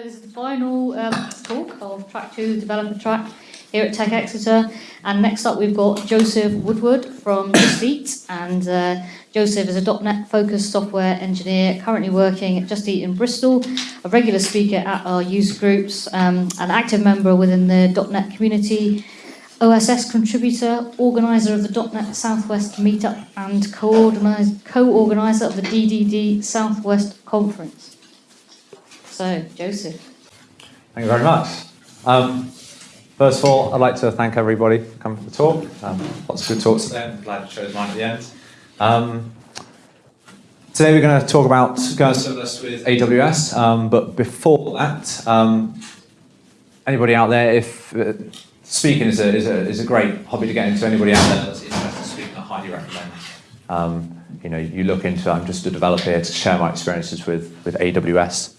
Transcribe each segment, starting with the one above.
So this is the final um, talk of track two, developer track here at Tech Exeter. And next up we've got Joseph Woodward from Just Eat. And uh, Joseph is a .NET focused software engineer currently working at Just Eat in Bristol, a regular speaker at our user groups, um, an active member within the .NET community, OSS contributor, organiser of the .NET Southwest meetup and co-organiser of the DDD Southwest conference. So, Joseph. Thank you very much. Um, first of all, I'd like to thank everybody for coming to the talk. Um, lots of good talks today. I'm glad you chose mine at the end. Um, today we're going to talk about going serverless with AWS, um, but before that, um, anybody out there, if uh, speaking is a, is, a, is a great hobby to get into, anybody out there that's interested in speaking, I highly recommend. Um, you know, you look into, I'm just a developer here to share my experiences with, with AWS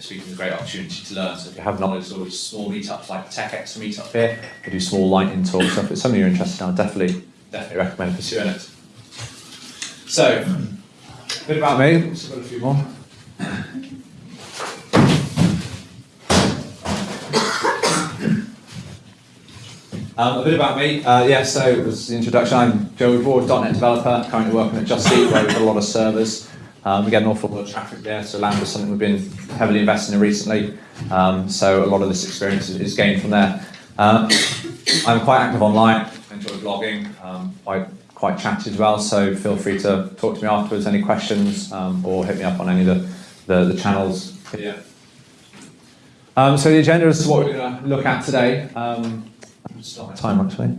speaking is a great opportunity to learn. So if you have knowledge sort of small meetups like TechX meetup here, we do small lightning talks. So if it's something you're interested in, I definitely, definitely recommend pursuing it. So, a bit about me. I've got a few more. Um, a bit about me. Uh, yeah, so it was the introduction. I'm Joe Woodward, .NET developer, currently working at Just Eat, where we've got a lot of servers. Um, we get an awful lot of traffic there, so Lambda is something we've been heavily investing in recently. Um, so a lot of this experience is, gained from there. Um, I'm quite active online, enjoy blogging, um, quite, quite chatty as well, so feel free to talk to me afterwards, any questions, um, or hit me up on any of the, the, the channels here. Um, so the agenda is what we're going to look at today. Um, time actually.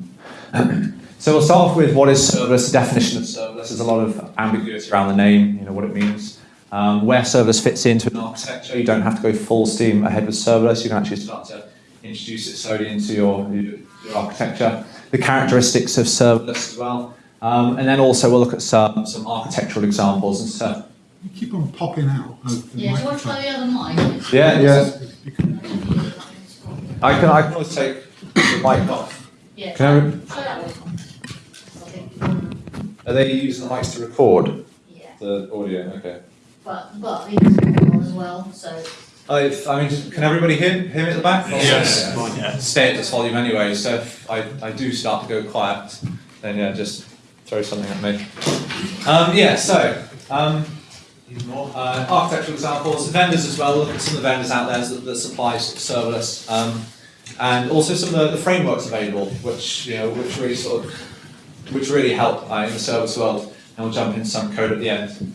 So we'll start off with what is serverless, the definition of serverless. There's a lot of ambiguity around the name, you know, what it means. Um, where serverless fits into an architecture, you don't have to go full steam ahead with serverless. You can actually start to introduce it slowly into your, your, your architecture. The characteristics of serverless as well. Um, and then also we'll look at some, some architectural examples and stuff. You keep on popping out. yeah, do you want to try the other mic? Yeah, yeah. I can, I can always take the mic off. Yeah, can I, are they using the mics to record yeah. the audio? Okay. But, but we can as well, so. I, I mean, can everybody hear, hear me at the back? Yes. Yeah. Stay at this volume anyway, so if I, I do start to go quiet, then yeah, just throw something at me. Um, yeah, so, um, uh, architectural examples, vendors as well, look at some of the vendors out there that, that supply serverless, um, and also some of the, the frameworks available, which, you know, which really sort of which really help uh, in the service world, and we'll jump into some code at the end.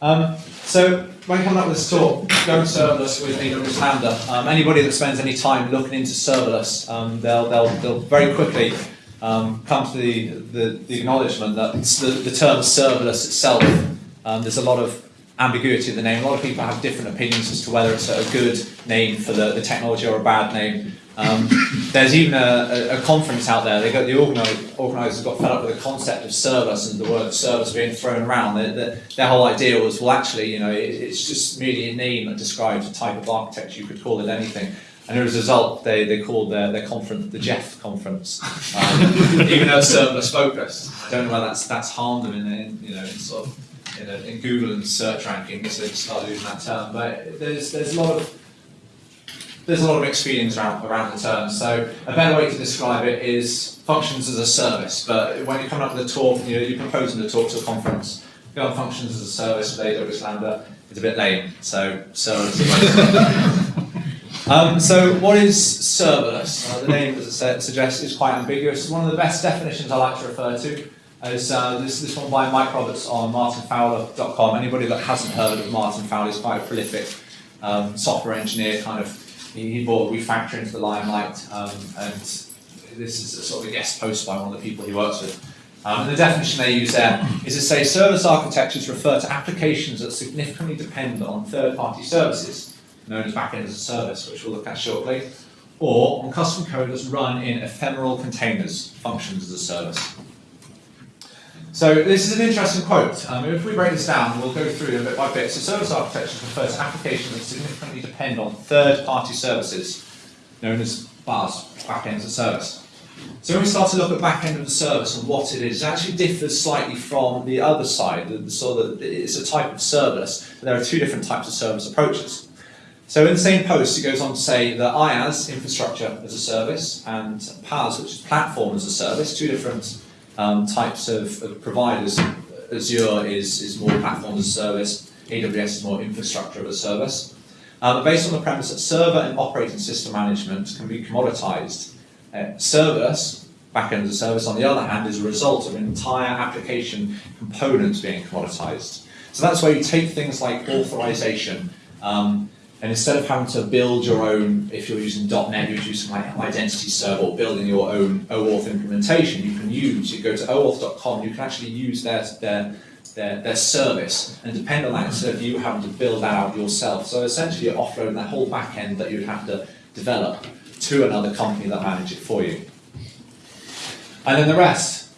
Um, so when coming up with this talk, going serverless with AWS Lambda, um, anybody that spends any time looking into serverless, um, they'll, they'll, they'll very quickly um, come to the, the, the acknowledgement that the, the term serverless itself, um, there's a lot of ambiguity in the name. A lot of people have different opinions as to whether it's a good name for the, the technology or a bad name. Um, there's even a, a, a, conference out there. They got the organisers got fed up with the concept of service and the word service being thrown around. They, they, their whole idea was, well, actually, you know, it, it's just merely a name that describes a type of architecture. You could call it anything. And as a result, they, they called their, their conference the Jeff Conference, um, even though it's serverless focused. I don't know whether that's that's harmed them in, in you know in sort of in, a, in Google and search rankings. They started using that term. But there's there's a lot of there's a lot of mixed feelings around, around the term. So a better way to describe it is functions as a service. But when you're coming up with a talk, you know, you're proposing a talk to a conference, go on functions as a service with AWS Lambda, it's a bit lame. So serverless um, so what is serverless? Uh, the name, as it suggests, is quite ambiguous. One of the best definitions I like to refer to is uh, this, this one by Mike Roberts on martinfowler.com. Anybody that hasn't heard of Martin Fowler is quite a prolific um, software engineer, kind of he, brought refactoring to the limelight, um, and this is a sort of a guest post by one of the people he works with. Um, and the definition they use there is to say serverless architectures refer to applications that significantly depend on third-party services, known as backend as a service, which we'll look at shortly, or on custom code that's run in ephemeral containers, functions as a service. So this is an interesting quote. Um, if we break this down, we'll go through it bit by bit. So serverless architecture refers to applications that significantly depend on third-party services, known as BaaS, backends of service. So when we start to look at backend of the service and what it is, it actually differs slightly from the other side. So it's a type of service. There are two different types of service approaches. So in the same post, it goes on to say that IaaS, infrastructure as a service, and PaaS, which is platform as a service, two different um, types of, of providers. Azure is, is more platform as a service, AWS is more infrastructure as a service. Uh, based on the premise that server and operating system management can be commoditized. Uh, service, backend as a service, on the other hand, is a result of entire application components being commoditized. So that's where you take things like authorization, um, and instead of having to build your own, if you're using .NET, you're using like identity server or building your own OAuth implementation, you use, you go to oauth.com, you can actually use their, their, their, their service and depend on that instead of you having to build that out yourself. So essentially you're offloading that whole back end that you'd have to develop to another company that manage it for you. And then the rest.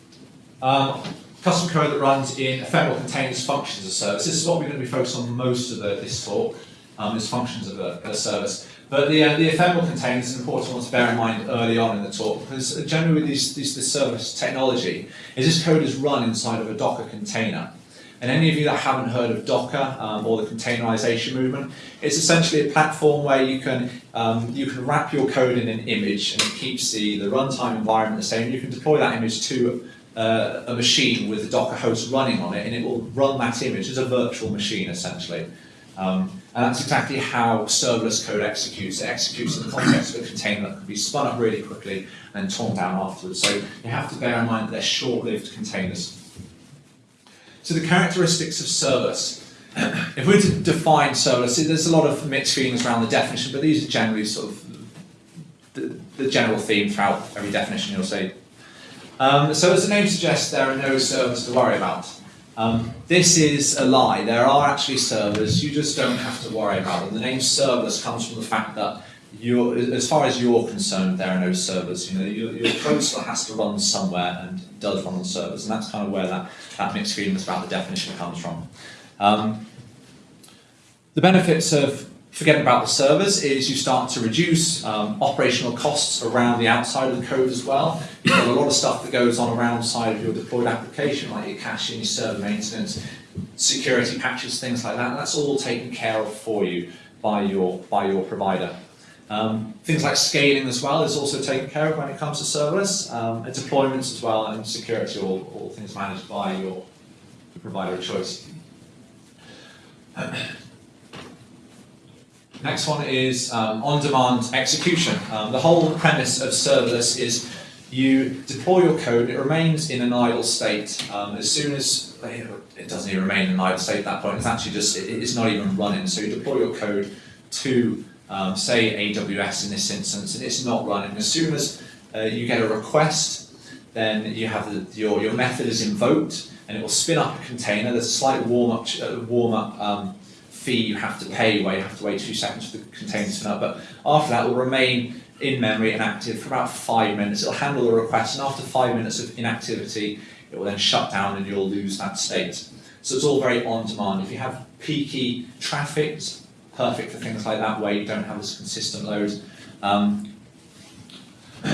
Um, custom code that runs in ephemeral containers functions as a service. This is what we're going to be focused on most of the, this talk um, as functions of a, a service. But the, uh, the ephemeral container is an important one to bear in mind early on in the talk because generally these, these, this service technology is this code is run inside of a Docker container. And any of you that haven't heard of Docker um, or the containerization movement, it's essentially a platform where you can um, you can wrap your code in an image and it keeps the, the runtime environment the same. You can deploy that image to uh, a machine with the Docker host running on it and it will run that image as a virtual machine essentially. Um, and that's exactly how serverless code executes. It executes in the context of a container that can be spun up really quickly and torn down afterwards. So you have to bear in mind that they're short-lived containers. So the characteristics of serverless. if we're to define serverless, there's a lot of mixed feelings around the definition, but these are generally sort of the, the general theme throughout every definition you'll see. Um, so as the name suggests, there are no servers to worry about. Um, this is a lie. There are actually servers. You just don't have to worry about them. The name serverless comes from the fact that as far as you're concerned, there are no servers. You know, your, your code still has to run somewhere and does run on servers, and that's kind of where that, that mixed feelings about the definition comes from. Um, the benefits of forgetting about the servers is you start to reduce um, operational costs around the outside of the code as well. You've got a lot of stuff that goes on around the side of your deployed application, like your caching, your server maintenance, security patches, things like that. That's all taken care of for you by your, by your provider. Um, things like scaling as well is also taken care of when it comes to serverless, um, and deployments as well, and security, all, all things managed by your provider of choice. Next one is um, on-demand execution. Um, the whole premise of serverless is you deploy your code, it remains in an idle state. Um, as soon as, it doesn't even remain in an idle state at that point, it's actually just, it, it's not even running. So you deploy your code to, um, say, AWS in this instance, and it's not running. As soon as uh, you get a request, then you have the, your, your method is invoked, and it will spin up a container. There's a slight warm-up uh, warm up, um, fee you have to pay where you have to wait two seconds for the container to spin up, but after that it will remain in memory and active for about five minutes. It'll handle the request, and after five minutes of inactivity, it will then shut down and you'll lose that state. So it's all very on demand. If you have peaky traffic, it's perfect for things like that where you don't have this consistent load. Um,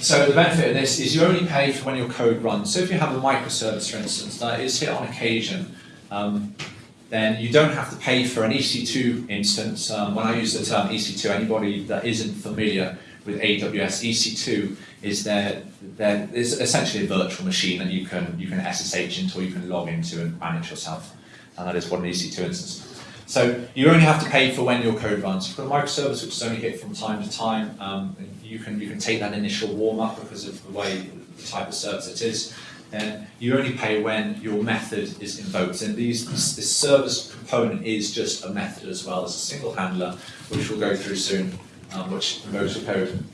so the benefit of this is you only pay for when your code runs. So if you have a microservice, for instance, that is hit on occasion, um, then you don't have to pay for an EC2 instance. Um, when I use the term EC2, anybody that isn't familiar with AWS, EC2 is their, their is essentially a virtual machine that you can you can SSH into or you can log into and manage yourself. And that is what an EC2 instance. So you only have to pay for when your code runs. For a microservice, which is only hit from time to time, um, you can you can take that initial warm up because of the way the type of service it is then you only pay when your method is invoked. And these, this service component is just a method as well as a single handler, which we'll go through soon, um, which invokes your code.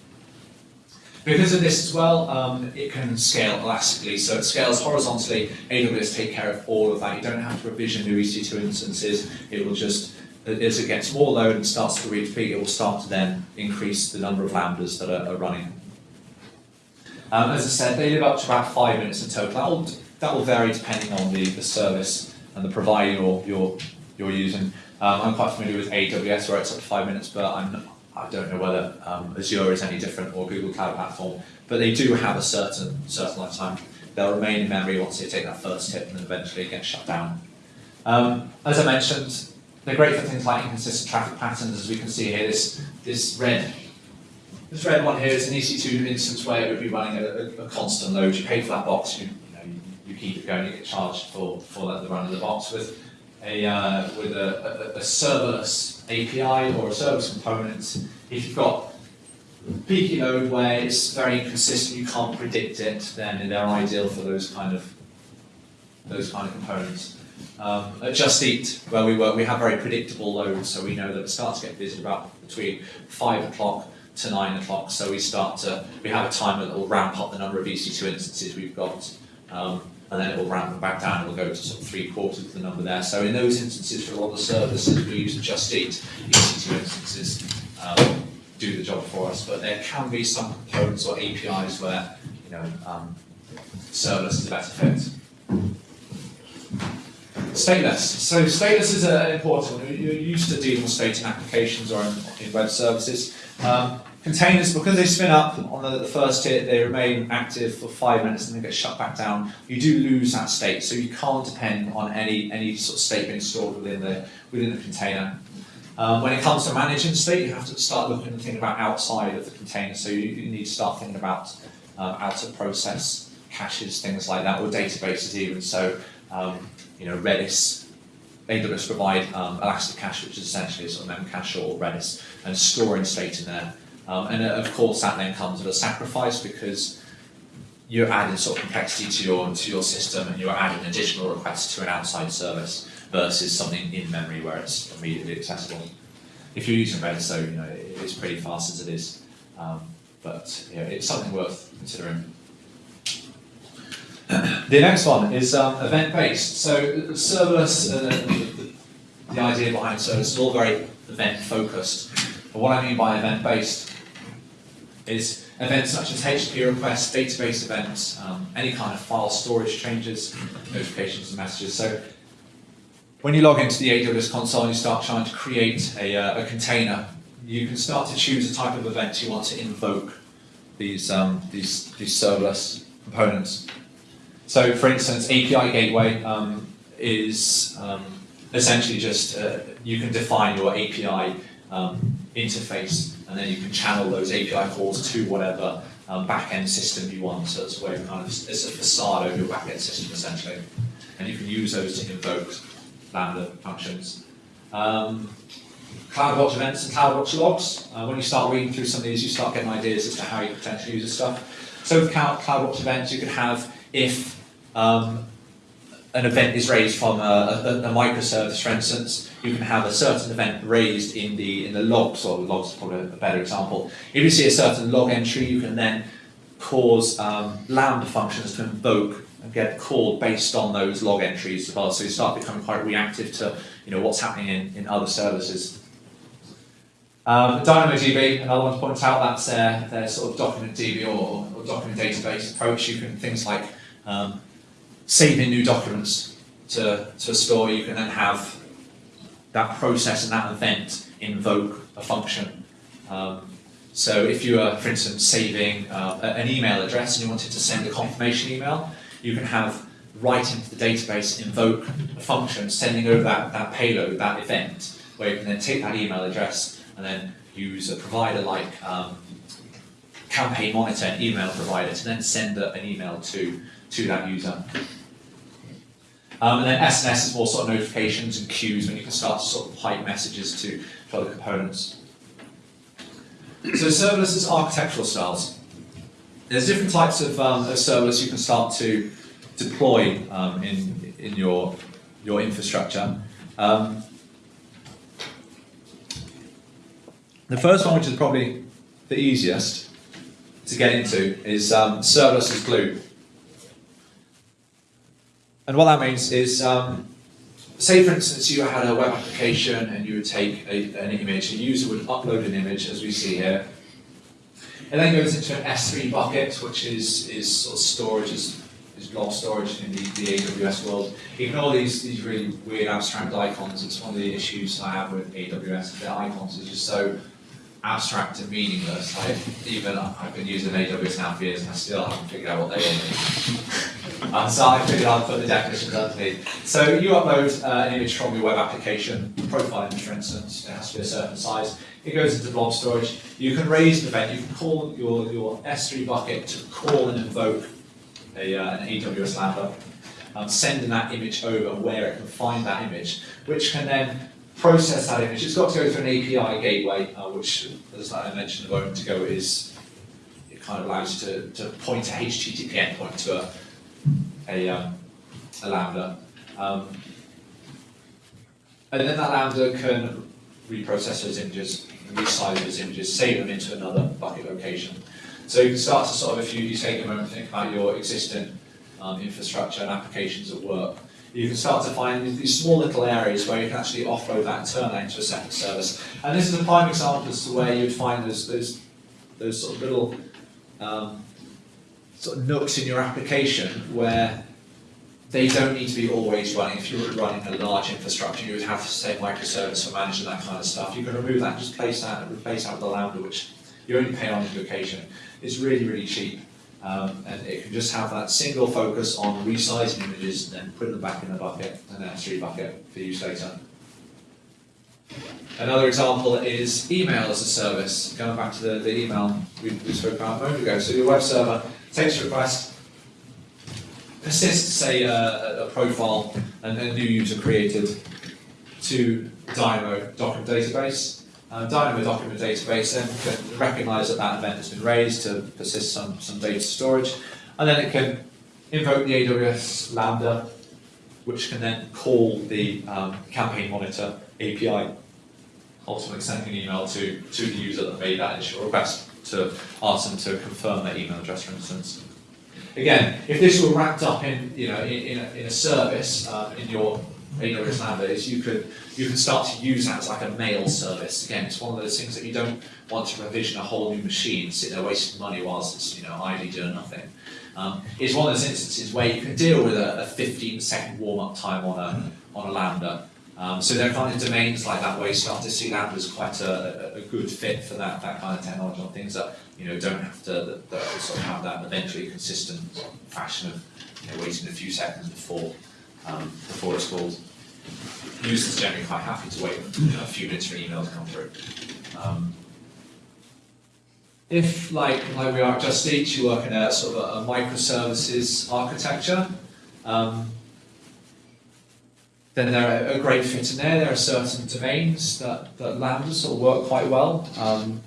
Because of this as well, um, it can scale elastically, so it scales horizontally. AWS take care of all of that. You don't have to provision new EC2 instances. It will just, as it gets more load and starts to reach peak, it will start to then increase the number of lambdas that are, are running. Um, as I said, they live up to about five minutes in total. That will, that will vary depending on the, the service and the provider you're, you're, you're using. Um, I'm quite familiar with AWS where it's up to five minutes, but I'm I don't know whether um, Azure is any different or Google Cloud Platform, but they do have a certain certain lifetime. They'll remain in memory once they take that first hit and then eventually get shut down. Um, as I mentioned, they're great for things like inconsistent traffic patterns, as we can see here. This this red this red one here is an EC2 instance where it would be running a, a, constant load. You pay for that box, you, you know, you, keep it going, you get charged for, for the run of the box with a uh, with a, a, a serverless API or a service component. If you've got peaky load where it's very inconsistent, you can't predict it, then they're ideal for those kind of those kind of components. Um, at Just Eat, where we work, we have very predictable loads, so we know that it starts to get busy about between five o'clock to nine o'clock. So we start to we have a timer that will ramp up the number of EC2 instances we've got, um, and then it will ramp back down. and we'll go to sort of three quarters of the number there. So in those instances, for a lot of services we use Just Eat, EC2 instances um, do the job for us. But there can be some components or APIs where you know um, serverless is a better fit. Stateless. So stateless is uh, important. one. You're used to dealing with state in applications or in, in web services. Um, containers, because they spin up on the, the first hit, they remain active for five minutes and then get shut back down. You do lose that state, so you can't depend on any any sort of state being stored within the within the container. Um, when it comes to managing state, you have to start looking and thinking about outside of the container. So you, you need to start thinking about um, out of process caches, things like that, or databases even. So um, you know, Redis, AWS provide um, Elasticache, which is essentially a sort of Memcache or Redis, and storing state in there. Um, and uh, of course, that then comes at a sacrifice because you're adding sort of complexity to your to your system, and you're adding additional requests to an outside service versus something in memory where it's immediately accessible. If you're using Redis, though, you know it's pretty fast as it is, um, but it's something worth considering. The next one is um, event-based. So serverless, uh, the, idea behind serverless is all very event-focused. But what I mean by event-based is events such as HTTP requests, database events, um, any kind of file storage changes, notifications and messages. So when you log into the AWS console and you start trying to create a, uh, a container, you can start to choose the type of event you want to invoke these, um, these, these serverless components. So, for instance, API gateway um, is um, essentially just uh, you can define your API um, interface, and then you can channel those API calls to whatever um, backend system you want. So it's a way of kind of it's a facade over your backend system essentially, and you can use those to invoke Lambda functions. Um, CloudWatch events and CloudWatch logs. Uh, when you start reading through some of these, you start getting ideas as to how you potentially use this stuff. So with CloudWatch events, you could have if um, an event is raised from a, a, a, microservice, for instance, you can have a certain event raised in the in the logs, or logs is probably a better example. If you see a certain log entry, you can then cause um, Lambda functions to invoke and get called based on those log entries as well. So you start becoming quite reactive to you know what's happening in, in other services. Um, DynamoDB, another one to point out, that's their, their sort of document DB or, or document database approach. You can things like um, saving new documents to, to a store, you can then have that process and that event invoke a function. Um, so if you are, for instance, saving uh, an email address and you wanted to send a confirmation email, you can have right into the database invoke a function sending over that, that payload, that event, where you can then take that email address and then use a provider like um, Campaign Monitor, an email provider, to then send a, an email to, to that user. Um, and then SNS is more sort of notifications and queues when you can start to sort of pipe messages to, to other components. So serverless is architectural styles. There's different types of, um, of serverless you can start to deploy um, in, in your, your infrastructure. Um, the first one, which is probably the easiest to get into, is um, serverless as glue. And what that means is, um, say for instance you had a web application and you would take a, an image, a user would upload an image as we see here. It then goes into an S3 bucket, which is, is sort of storage, is, is blob storage in the, the AWS world. Ignore these, these really weird abstract icons. It's one of the issues I have with AWS. Their icons are just so abstract and meaningless. I, even I've been using AWS now for years and I still haven't figured out what they mean. Um, so I figured I'd put the definitions underneath. So you upload uh, an image from your web application, profile image for instance, it has to be a certain size. It goes into blob storage. You can raise an event, you can call your, your S3 bucket to call and invoke a, uh, an AWS Lambda, um, sending that image over where it can find that image, which can then process that image. It's got to go through an API gateway, uh, which, as I mentioned a moment ago, is it kind of allows you to, to point a HTTP endpoint to a, a, um, a Lambda. Um, and then that Lambda can reprocess those images, resize those images, save them into another bucket location. So you can start to sort of, if you, you take a moment to think about your existing um, infrastructure and applications at work, you can start to find these- small little areas where you can actually offload that and turn that into a separate service. And this is a prime example as to where you'd find those, those, those sort of little um, sort of nooks in your application where they don't need to be always running. If you were running a large infrastructure, you would have say microservice for managing that kind of stuff. You can remove that and just place that and replace that with a Lambda, which you only pay on invocation. It's really, really cheap. Um, and it can just have that single focus on resizing images and then putting them back in the bucket, an S3 bucket for use later. Another example is email as a service. Going back to the, the email we, we spoke about a moment ago. So your web server a request, persists, say, uh, a, profile and a new user created to Dynamo document database. Uh, Dynamo document database then can recognise that that event has been raised to persist some, some data storage, and then it can invoke the AWS Lambda, which can then call the um, Campaign Monitor API, ultimately sending an email to, to the user that made that initial request to ask them to confirm their email address, for instance. Again, if this were wrapped up in, you know, in, in, a, in a service uh, in your AWS Lambda, is you could you can start to use that as like a mail service. Again, it's one of those things that you don't want to provision a whole new machine, sit there wasting money whilst it's you know idly doing nothing. Um, it's one of those instances where you can deal with a, a 15 second warm up time on a on a Lambda. Um, so are kind of domains like that where you start to see Lambda as quite a, a, good fit for that, that kind of technology on things that you know don't have to that, that sort of have that eventually consistent fashion of you know, waiting a few seconds before um, before it's called. Users generally quite happy to wait you know, a few minutes for an email to come through. Um, if, like, like we are at Just Eat, you work in a sort of a, a microservices architecture, um, then they're a, a great fit in there. There are certain domains that, that Lambda sort of work quite well. Um,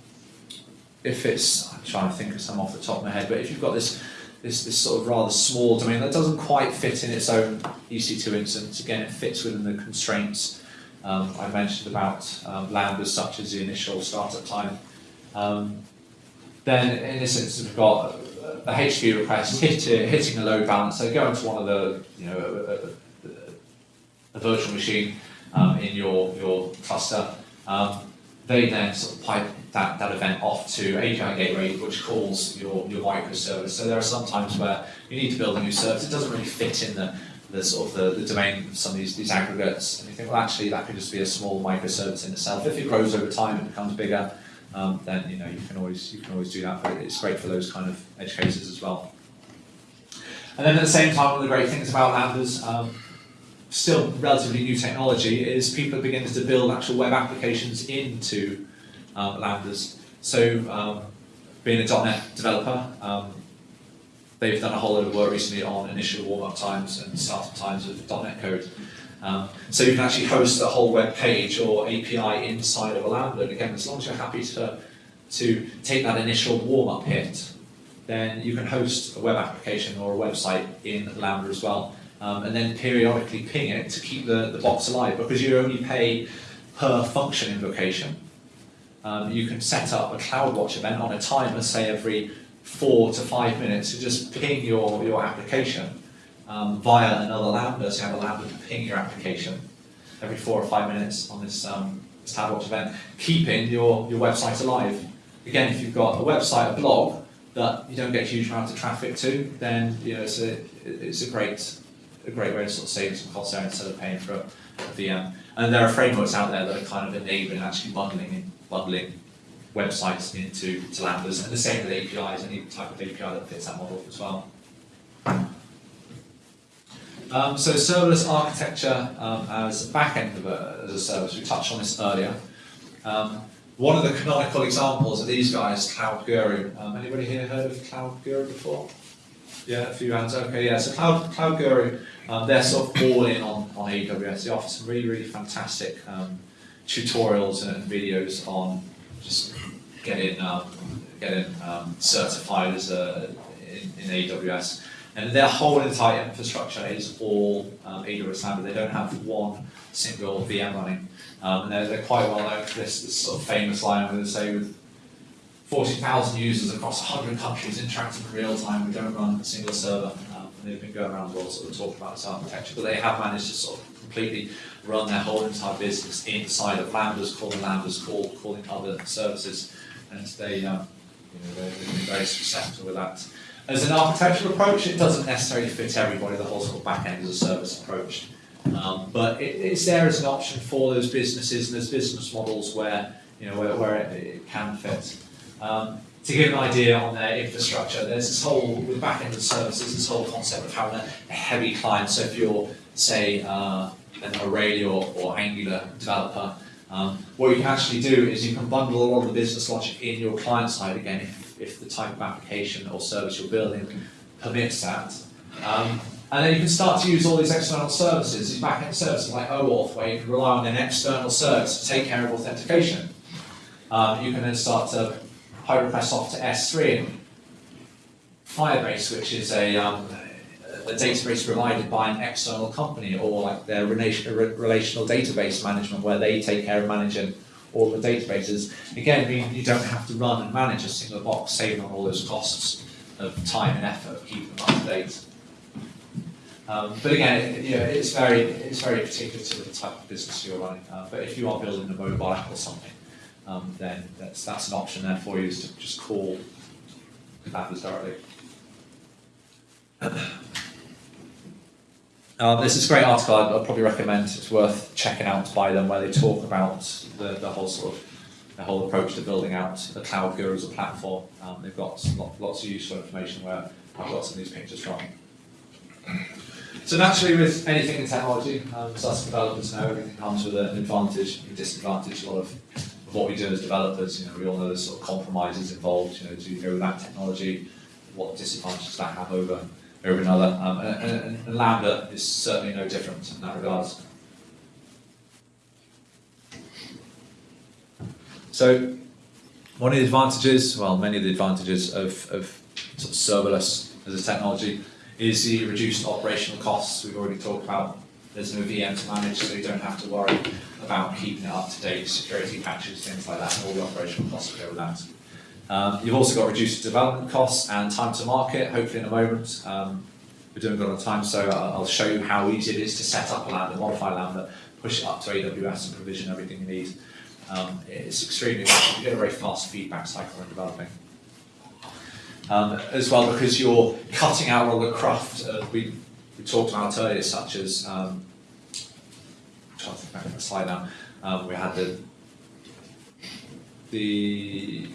if it's, I'm trying to think of some off the top of my head, but if you've got this this, this sort of rather small domain that doesn't quite fit in its own EC2 instance. Again, it fits within the constraints um, I mentioned about um, lambdas such as the initial startup time. Um, then in this instance, we've got a HTTP request hit, hitting a load balancer, going to one of the, you know, a, a, a virtual machine um, in your, your cluster. Um, they then sort of pipe that, that event off to API Gateway, which calls your, your microservice. So there are some times where you need to build a new service. It doesn't really fit in the, the sort of the, the domain of some of these, these aggregates. And you think, well, actually, that could just be a small microservice in itself. If it grows over time and becomes bigger, um, then you know you can always you can always do that. But it's great for those kind of edge cases as well. And then at the same time, one of the great things about Lambdas, um, still relatively new technology, is people are beginning to build actual web applications into um, Lambdas. So, um, being a .NET developer, um, they've done a whole lot of work recently on initial warm-up times and startup times of .NET code. Um, so you can actually host a whole web page or API inside of a Lambda. And again, as long as you're happy to, to take that initial warm-up hit, then you can host a web application or a website in Lambda as well. Um, and then periodically ping it to keep the, the box alive because you only pay per function invocation. Um, you can set up a CloudWatch event on a timer, say every four to five minutes, to just ping your, your application um, via another Lambda. So you have a Lambda to ping your application every four or five minutes on this, um, this CloudWatch event, keeping your, your website alive. Again, if you've got a website, a blog, that you don't get a huge amount of traffic to, then you know it's a it's a great a great way to sort of save some costs there instead of paying for a, a VM. And there are frameworks out there that are kind of enabling actually bundling in, bundling websites into to Lambdas, and the same with APIs, any type of API that fits that model as well. Um, so serverless architecture um, as backend of a, as a service, we touched on this earlier. Um, one of the canonical examples of these guys, Cloud Guru. Um, anybody here heard of Cloud Guru before? Yeah, a few hands. Okay, yeah. So Cloud, Cloud Guru, um, they're sort of all in on, on AWS. They offer some really, really fantastic um, tutorials and videos on just getting um, getting um, certified as a in, in AWS. And their whole entire infrastructure is all um, AWS Lambda. They don't have one single VM running. Um, and they're, they're quite well known for this, this sort of famous line where they say with 40,000 users across 100 countries interacting in real time, we don't run a single server. Um, they've been going around the world sort of talking about this architecture, but they have managed to sort of completely run their whole entire business inside of Lambdas, calling Lambdas, call, calling other services. And they, um, you know, they've been very successful with that. As an architectural approach, it doesn't necessarily fit everybody, the whole sort of back-end as a service approach. Um, but it, it's there as an option for those businesses and those business models where, you know, where, where it, it can fit. Um, to give an idea on their infrastructure, there's this whole, with back-end services, this whole concept of having a, a heavy client. So if you're, say, uh, an Aurelia or, or Angular developer, um, what you can actually do is you can bundle a lot of the business logic in your client side again if, if the type of application or service you're building permits that. Um, and then you can start to use all these external services, these back-end services like OAuth, where you can rely on an external service to take care of authentication. Um, you can then start to pipe requests off to S3 and Firebase, which is a, um, a database provided by an external company, or like their relation, relational database management, where they take care of managing all the databases. Again, you don't have to run and manage a single box, saving on all those costs of time and effort keeping them up to date. Um, but again, it, you know, it's very it's very particular to the type of business you're running. Uh, but if you are building a mobile app or something, um, then that's that's an option there for you is to just call Lambdas directly. Um, this is a great article I'd, I'd, probably recommend. It's worth checking out by them where they talk about the, the whole sort of the whole approach to building out the Cloud Guru as a platform. Um, they've got lot, lots of useful information where I've got some of these pictures from. So naturally with anything in technology, um, as us developers know, everything comes with an advantage and disadvantage. A lot of what we do as developers, you know, we all know the sort of compromises involved, you know, do you go with that technology, what disadvantages that have over over another. Um, and, and, and, Lambda is certainly no different in that regard. So one of the advantages, well, many of the advantages of, of sort of serverless as a technology is the reduced operational costs we've already talked about. There's no VM to manage, so you don't have to worry about keeping it up to date, security patches, things like that, and all the operational costs that go with that. Um, you've also got reduced development costs and time to market, hopefully in a moment. Um, we're doing good on time, so I'll show you how easy it is to set up a Lambda, modify Lambda, push it up to AWS and provision everything you need. Um, it's extremely rapid. You get a very fast feedback cycle when developing. Um, as well, because you're cutting out all the craft uh, we talked about earlier, such as, um, trying to think back on the slide now, um, we had the, the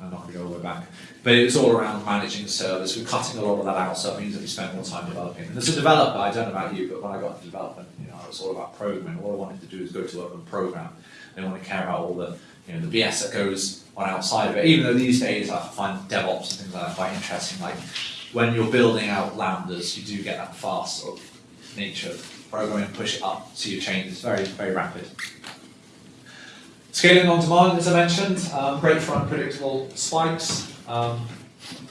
I'm not going to go all the way back. But it was all around managing service. We're cutting a lot of that out, so it means that we spend more time developing. And as a developer, I don't know about you, but when I got into development, you know, it was all about programming. All I wanted to do is go to work and program. I didn't want to care about all the, you know, the BS that goes on outside of it. Even though these days I find DevOps and things like that quite interesting. Like when you're building out lambdas, you do get that fast sort of nature of programming, push it up, see your change. It's very, very rapid. Scaling on demand, as I mentioned, um, great for unpredictable spikes. Um,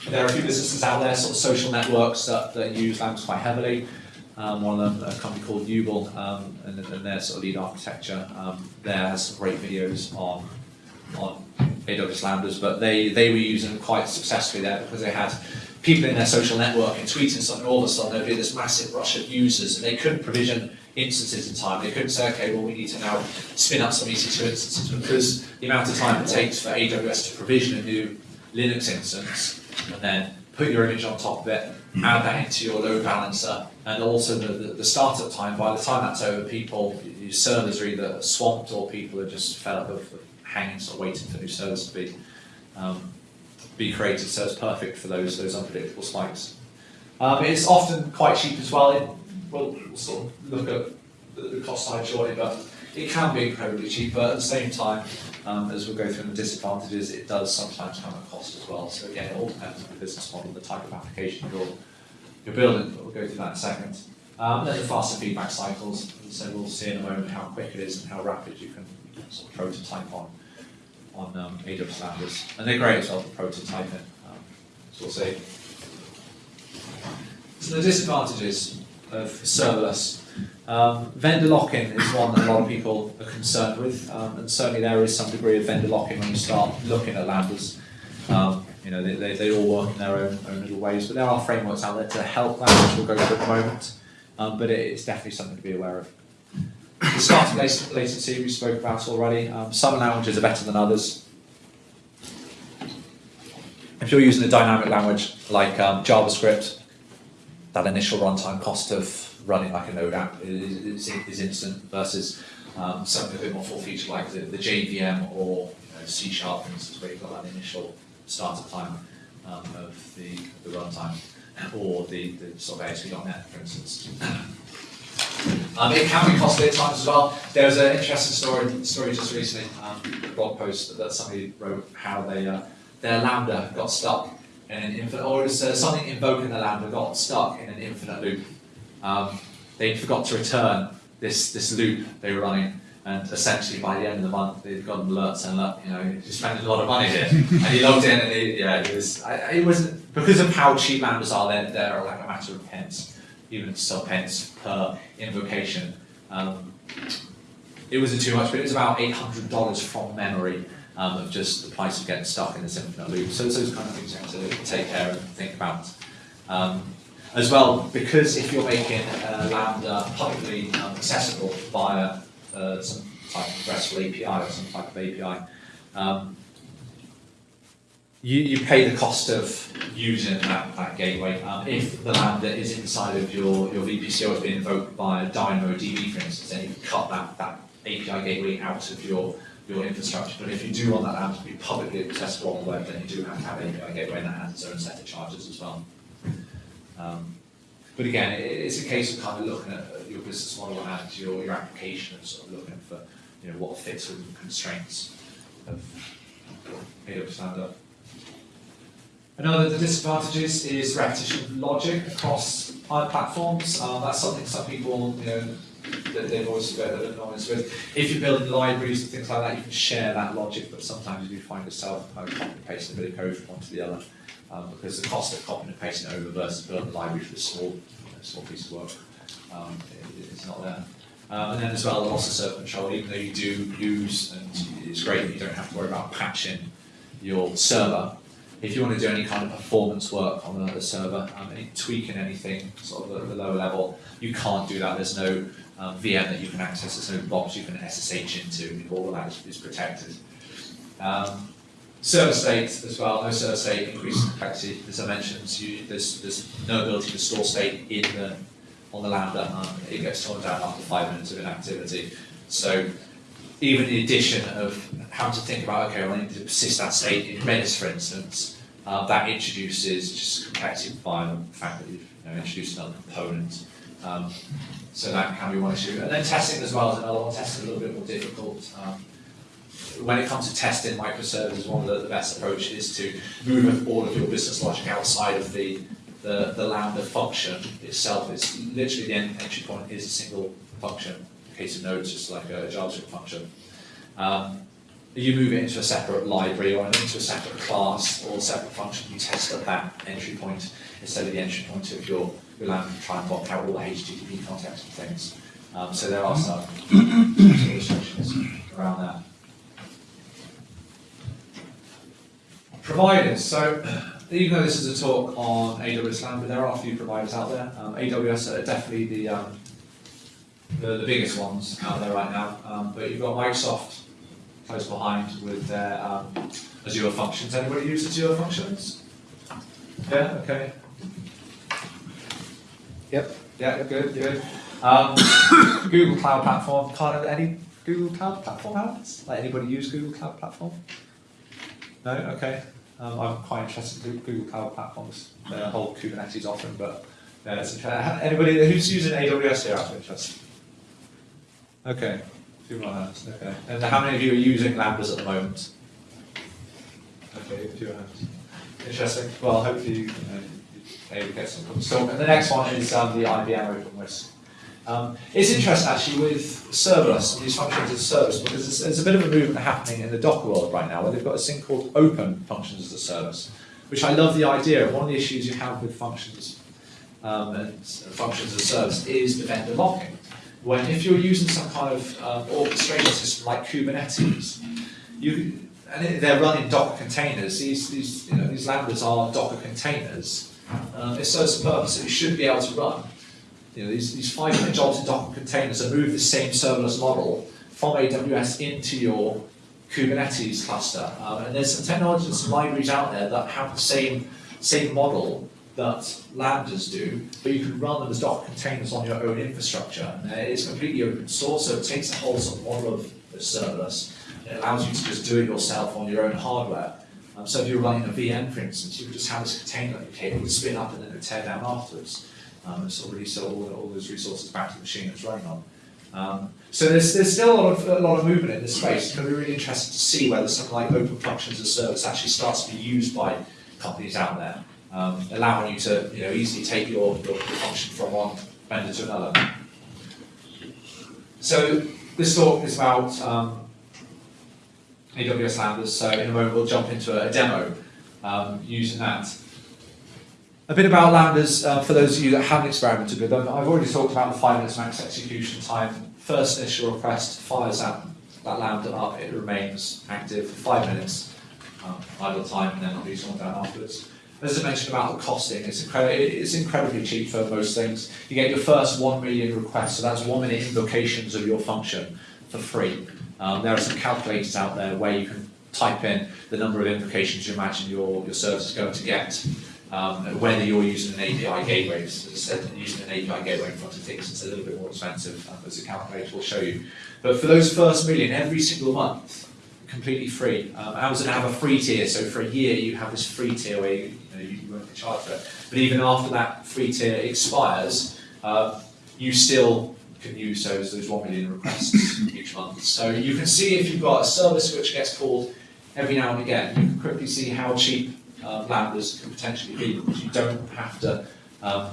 there are a few businesses out there, sort of social networks that, that use Lambdas quite heavily. Um, one of them, a company called Yubl, um, and, and their sort of lead architecture um, there has some great videos on on AWS Lambdas, but they, they were using quite successfully there because they had people in their social network and tweeting something, all of a sudden there'd be this massive rush of users and they couldn't provision instances in time. They couldn't say, okay, well, we need to now spin up some EC2 instances because the amount of time it takes for AWS to provision a new Linux instance and then put your image on top of it, add that into your load balancer, and also the, the, the startup time. By the time that's over, people, your servers are either swamped or people are just fed up of hanging, sort of waiting for new servers to be um, be created. So it's perfect for those those unpredictable spikes. Um, it's often quite cheap as well. It, we'll, sort of look at the, cost side shortly, but it can be incredibly cheap. But at the same time, um, as we'll go through the disadvantages, it does sometimes come at cost as well. So again, it all depends on the business model, the type of application you're, you're building. But we'll go through that in a second. Um, then the faster feedback cycles. So we'll see in a moment how quick it is and how rapid you can sort of prototype on on um, AWS. And they're great as well for prototyping. Um, so we'll see. So the disadvantages of serverless. Um, vendor lock-in is one that a lot of people are concerned with, um, and certainly there is some degree of vendor lock-in when you start looking at Lambdas. Um, you know, they, they, they all work in their own, own little ways, but there are frameworks out there to help that, which we'll go through at the moment. Um, but it, it's definitely something to be aware of. The starting latency we spoke about already. Um, some languages are better than others. If you're using a dynamic language like um, JavaScript, that initial runtime cost of running like a Node app is, is, is instant versus um, something a bit more full feature like the, the JVM or you know, C Sharp, for instance, where you've got that initial startup time um, of the, the runtime, or the, the sort of ASP.NET, for instance. Um, it can be costly at times as well. There was an interesting story, story just recently, um, blog post that somebody wrote how they, uh, their Lambda got stuck in an infinite, or was uh, something invoking the Lambda got stuck in an infinite loop. Um, they forgot to return this, this loop they were running, and essentially by the end of the month they'd got an alert saying, look, you know, you spent a lot of money here. and he logged in and he, yeah, it was, I, it wasn't, because of how cheap Lambdas are, they're, they're like a matter of pence, even sub pence per invocation. Um, it wasn't too much, but it was about eight hundred dollars from memory um, of just the price of getting stuck in this infinite loop. So it's those kind of things you have to take care and think about. Um, as well, because if you're making uh, Lambda publicly accessible via uh, some type of RESTful API or some type of API, um, you, you pay the cost of using that, that gateway. Um, if the Lambda is inside of your, your VPC or it's been invoked by a DynamoDB, for instance, then you cut that, that API gateway out of your, your infrastructure. But if you do want that Lambda to be publicly accessible on the web, then you do have to have an API gateway and that has its own set of charges as well. Um, but again, it, it's a case of kind of looking at your business model and your, your application and sort of looking for you know what fits with the constraints of AWS Lambda. Another disadvantages is repetition of logic across platforms. Um, that's something some people, you know, that they've always got a bit annoyance with. If you're building libraries and things like that, you can share that logic, but sometimes you find yourself kind of copying and pasting a bit of code from one to the other, um, because the cost of copying and pasting over versus building a library for a small, you know, small piece of work um, it- not there. Um, and then as well, loss of server control, even though you do use, and it's great that you don't have to worry about patching your server, if you want to do any kind of performance work on the server, um, any tweaking anything sort of at the lower level, you can't do that. There's no um, VM that you can access. There's no box you can SSH into. All of that is, is protected. Um, server state as well. No server state increases complexity. As I mentioned, you, there's, there's no ability to store state in the on the Lambda. Um, it gets torn down after five minutes of inactivity. So even the addition of having to think about, okay, well, I need to persist that state in Redis, for instance, uh, that introduces just complexity via the fact that you've you know, introduced another component. Um, so that can be one issue. And then testing as well is another one. Testing a little bit more difficult. Um, when it comes to testing microservices, one of the, the best approaches is to move all of your business logic outside of the, the, the Lambda function itself. It's literally the entry point is a single function. Case of Node, it's like a JavaScript function. Um, you move it into a separate library or into a separate class or a separate function, you test at that entry point instead of the entry point of your, your Lambda to try and block out all the HTTP context and things. Um, so there are some restrictions around that. Providers. So even though this is a talk on AWS Lambda, there are a few providers out there. Um, AWS are definitely the, um, the the biggest ones out there right now. Um, but you've got Microsoft close behind with their um, Azure Functions. Anybody use Azure Functions? Yeah. Okay. Yep. Yeah. Good. Good. Um, Google Cloud Platform. Can't any Google Cloud Platform out? Like anybody use Google Cloud Platform? No. Okay. Um, I'm quite interested in Google Cloud Platforms, their whole Kubernetes offering, but interesting. Anybody who's using AWS here out of interest? Okay, a few more hands, okay. And how many of you are using Lambdas at the moment? Okay, a few hands. Interesting. Well, hopefully you, you know, you get some. So, and the next one is um, the IBM OpenWhisk. Um, it's interesting actually with serverless, these functions as a service, because there's, there's a bit of a movement happening in the Docker world right now where they've got this thing called open functions as a service, which I love the idea of. One of the issues you have with functions um, and functions as a service is the vendor lock-in. When if you're using some kind of um, orchestration system like Kubernetes, you and they're running Docker containers. These these you know these lambdas are Docker containers. Um, it serves a purpose you should be able to run you know, these, these five minute jobs in Docker containers and move the same serverless model from AWS into your Kubernetes cluster. Um, and there's some technologies and some libraries out there that have the same, same model that Lambdas do, but you can run them as Docker containers on your own infrastructure. And it's completely open source, so it takes the whole sort of model of the serverless. It allows you to just do it yourself on your own hardware. Um, so if you're running a VM, for instance, you would just have this container that you would spin up and then tear down afterwards um, and sort of release all, all those resources back to the machine it's running on. Um, so there's, there's still a lot, of, a lot of movement in this space. It's going to be really interesting to see whether something like open functions as a service actually starts to be used by companies out there, um, allowing you to you know, easily take your, your, function from one vendor to another. So this talk is about um, AWS Lambdas, so in a moment we'll jump into a, a demo um, using that. A bit about Lambdas, uh, for those of you that haven't experimented with them, I've already talked about the five minutes max execution time. First initial request fires that, that Lambda up, it remains active for five minutes, um, idle time, and then I'll do something down afterwards. As I mentioned about the costing, it's, it's incredibly cheap for most things. You get your first one million requests, so that's one minute invocations of your function for free. Um, there are some calculators out there where you can type in the number of invocations you imagine your, your service is going to get um, whether you're using an API gateway, as I said, using an API gateway in front of things, it's a little bit more expensive, um, as the calculator will show you. But for those first million, every single month, completely free. Um, Amazon have a free tier, so for a year you have this free tier where you, you, know, you won't get charged for it. But even after that free tier expires, uh, you still can use those, those 1 million requests each month. So you can see if you've got a service which gets called every now and again, you can quickly see how cheap uh, lambdas can potentially be because you don't have to, um,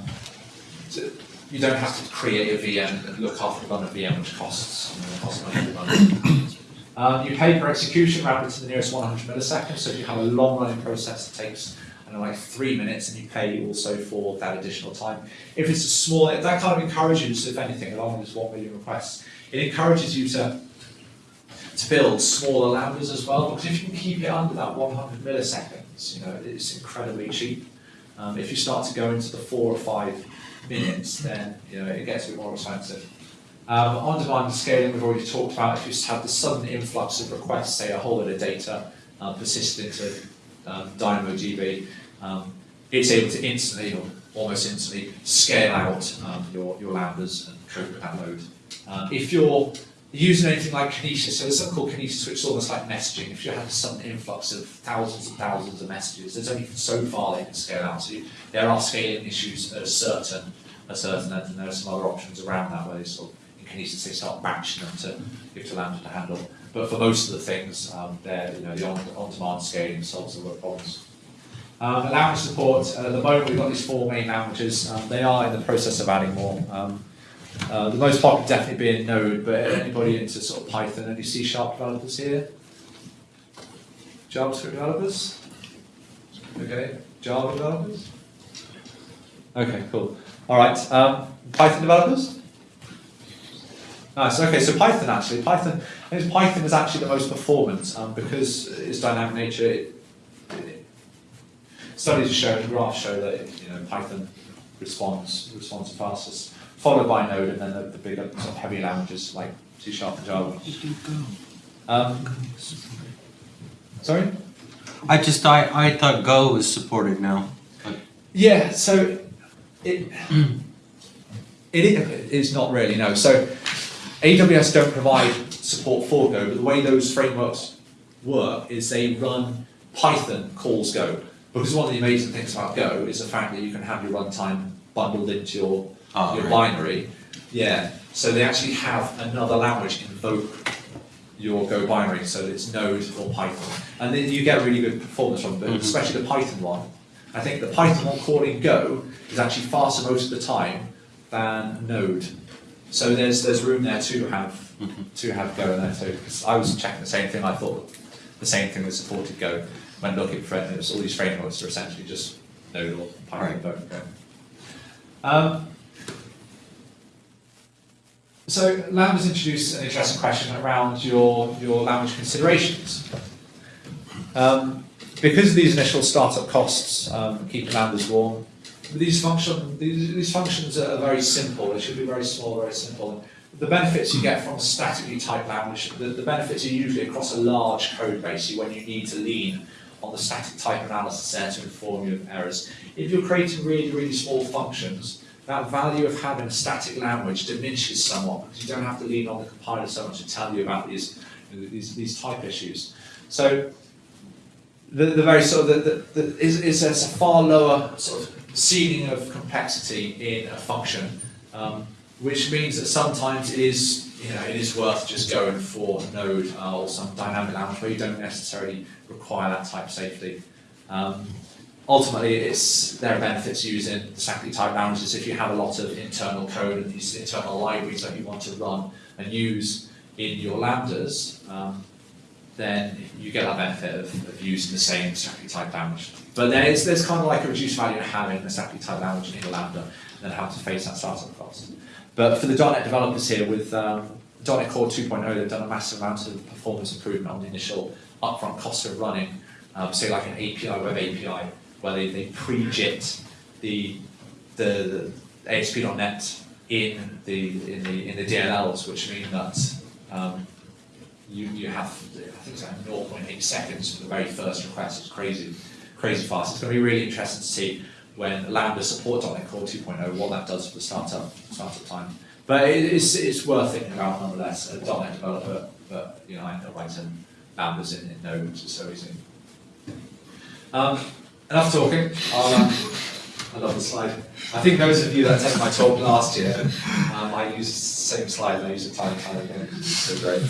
to, you don't have to create a VM and look after run a VM which costs, you know, costs money to run. Um, you pay per execution routed to the nearest 100 milliseconds, so if you have a long running process that takes Like three minutes and you pay also for that additional time. If it's a small, that kind of encourages, if anything, along with this 1 million requests, it encourages you to to build smaller lambdas as well, because if you can keep it under that 100 milliseconds, you know, it's incredibly cheap. Um, if you start to go into the four or five minutes, then you know it gets a bit more expensive. Um, on-demand scaling, we've already talked about. If you just have the sudden influx of requests, say a whole lot of data uh, persistent into um, DynamoDB, um, it's able to instantly, or almost instantly, scale out um, your, your lambdas and cope with that load. Um, if you're using anything like Kinesis, so there's something called Kinesis which is almost like messaging. If you have some influx of thousands and thousands of messages, there's only so far they can scale out. So there are scaling issues at a certain, a certain end, and there are some other options around that where they sort of, in Kinesis they start batching them to give to Lambda to handle. But for most of the things, um, they're, you know, the on, on-demand scaling solves the work problems. Um, language support, uh, at the moment we've got these four main languages. Um, they are in the process of adding more. Um, uh, the most popular definitely being Node, but anybody into sort of Python, any C Sharp developers here? JavaScript developers? Okay, Java developers? Okay, cool. All right, um, Python developers? Nice, okay, so Python actually, Python, Python is actually the most performant um, because its dynamic nature, it, studies show, graphs show that you know, Python responds, responds fastest followed by Node, and then the, the bigger sort of heavy languages like C Sharp and Java. Um, sorry? I just I, I thought Go was supported now. Yeah, so it, it is not really, no. So AWS don't provide support for Go, but the way those frameworks work is they run Python calls Go. Because one of the amazing things about Go is the fact that you can have you're runtime bundled into your, Oh, your right. binary. Yeah, so they actually have another language invoke your Go binary, so it's Node or Python. And then you get really good performance from it, Mhm. especially the Python one. I think the Python one calling Go is actually faster most of the time than Node. So there's there's room there to have to have Go in there too. 'Cause I was checking the same thing. I thought the same thing was supported Go when looking for it. And all these frameworks are essentially just Node or Python Right. Go. Um, so Lambda's introduced an interesting question around your your language considerations. Um, because of these initial startup costs, um, keeping lambdas warm, these function these, these functions are very simple. They should be very small, very simple. The benefits you get from a statically typed language, the, the benefits are usually across a large code base. When you need to lean on the static type analysis there to inform you of errors. If you're creating really, really small functions, that value of having a static language diminishes somewhat because you don't have to lean on the compiler so much to tell you about these these, these type issues. So the, the very sort of the, the, the is, is a far lower sort of ceiling of complexity in a function, um, which means that sometimes it is you know it is worth just going for Node uh, or some dynamic language where you don't necessarily require that type of safety. Um, ultimately, it's there are benefits using statically typed languages if you have a lot of internal code and these internal libraries that you want to run and use in your lambdas. Um, then you get that benefit of, of using the same statically typed language. But there's, there's kind of like a reduced value in having a statically typed language in a Lambda and having to face that startup cost. But for the .NET developers here with um, .NET Core 2.0, they've done a massive amount of performance improvement on the initial upfront costs of running, um, say like an API, web API, where they, they pre-jit the, the, the ASP.NET in the, in the, in the DLLs, which mean that um, you, you have, I think it's like 0.8 seconds for the very first request. It's crazy, crazy fast. It's going to be really interesting to see when Lambda supports .NET Core 2.0 what that does for the startup startup time. But it, it's, it's worth thinking about nonetheless. A .NET developer, but you know I end up writing Lambdas in, it Node, which is so easy. Um, enough talking. I'll, um, I love the slide. I think those of you that attended my talk last year, um, I used the same slide and I used a tiny, tiny again. So great.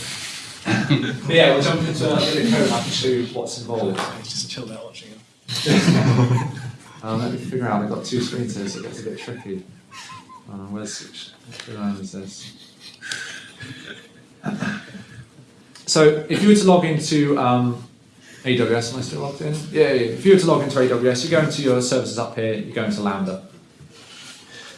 But yeah, we'll jump into a bit of code and I can show you what's involved. Just chilled out watching it. Um, let me figure out, I've got two screens here, so it gets a bit tricky. Uh, where's, which, which line is this? So if you were to log into um, AWS, am I still logged in? Yeah, yeah, if you were to log into AWS, you go into your services up here, you go into Lambda.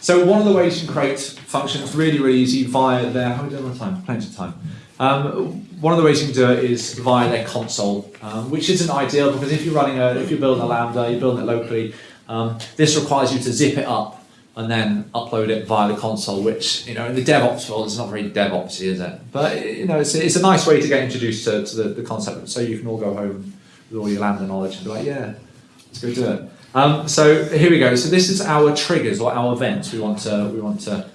So one of the ways you can create functions really, really easy via their, how are we doing on time? Plenty of time. Um, one of the ways you can do it is via their console, um, which isn't ideal because if you're running a, if you're building a Lambda, you're building it locally, um, this requires you to zip it up and then upload it via the console, which, you know, in the DevOps world, it's not very DevOpsy, is it? But, you know, it's, it's a nice way to get introduced to, to the, the concept so you can all go home with all your Lambda knowledge and be like, yeah, let's go do it. Um, so here we go. So this is our triggers or our events we want to, we want to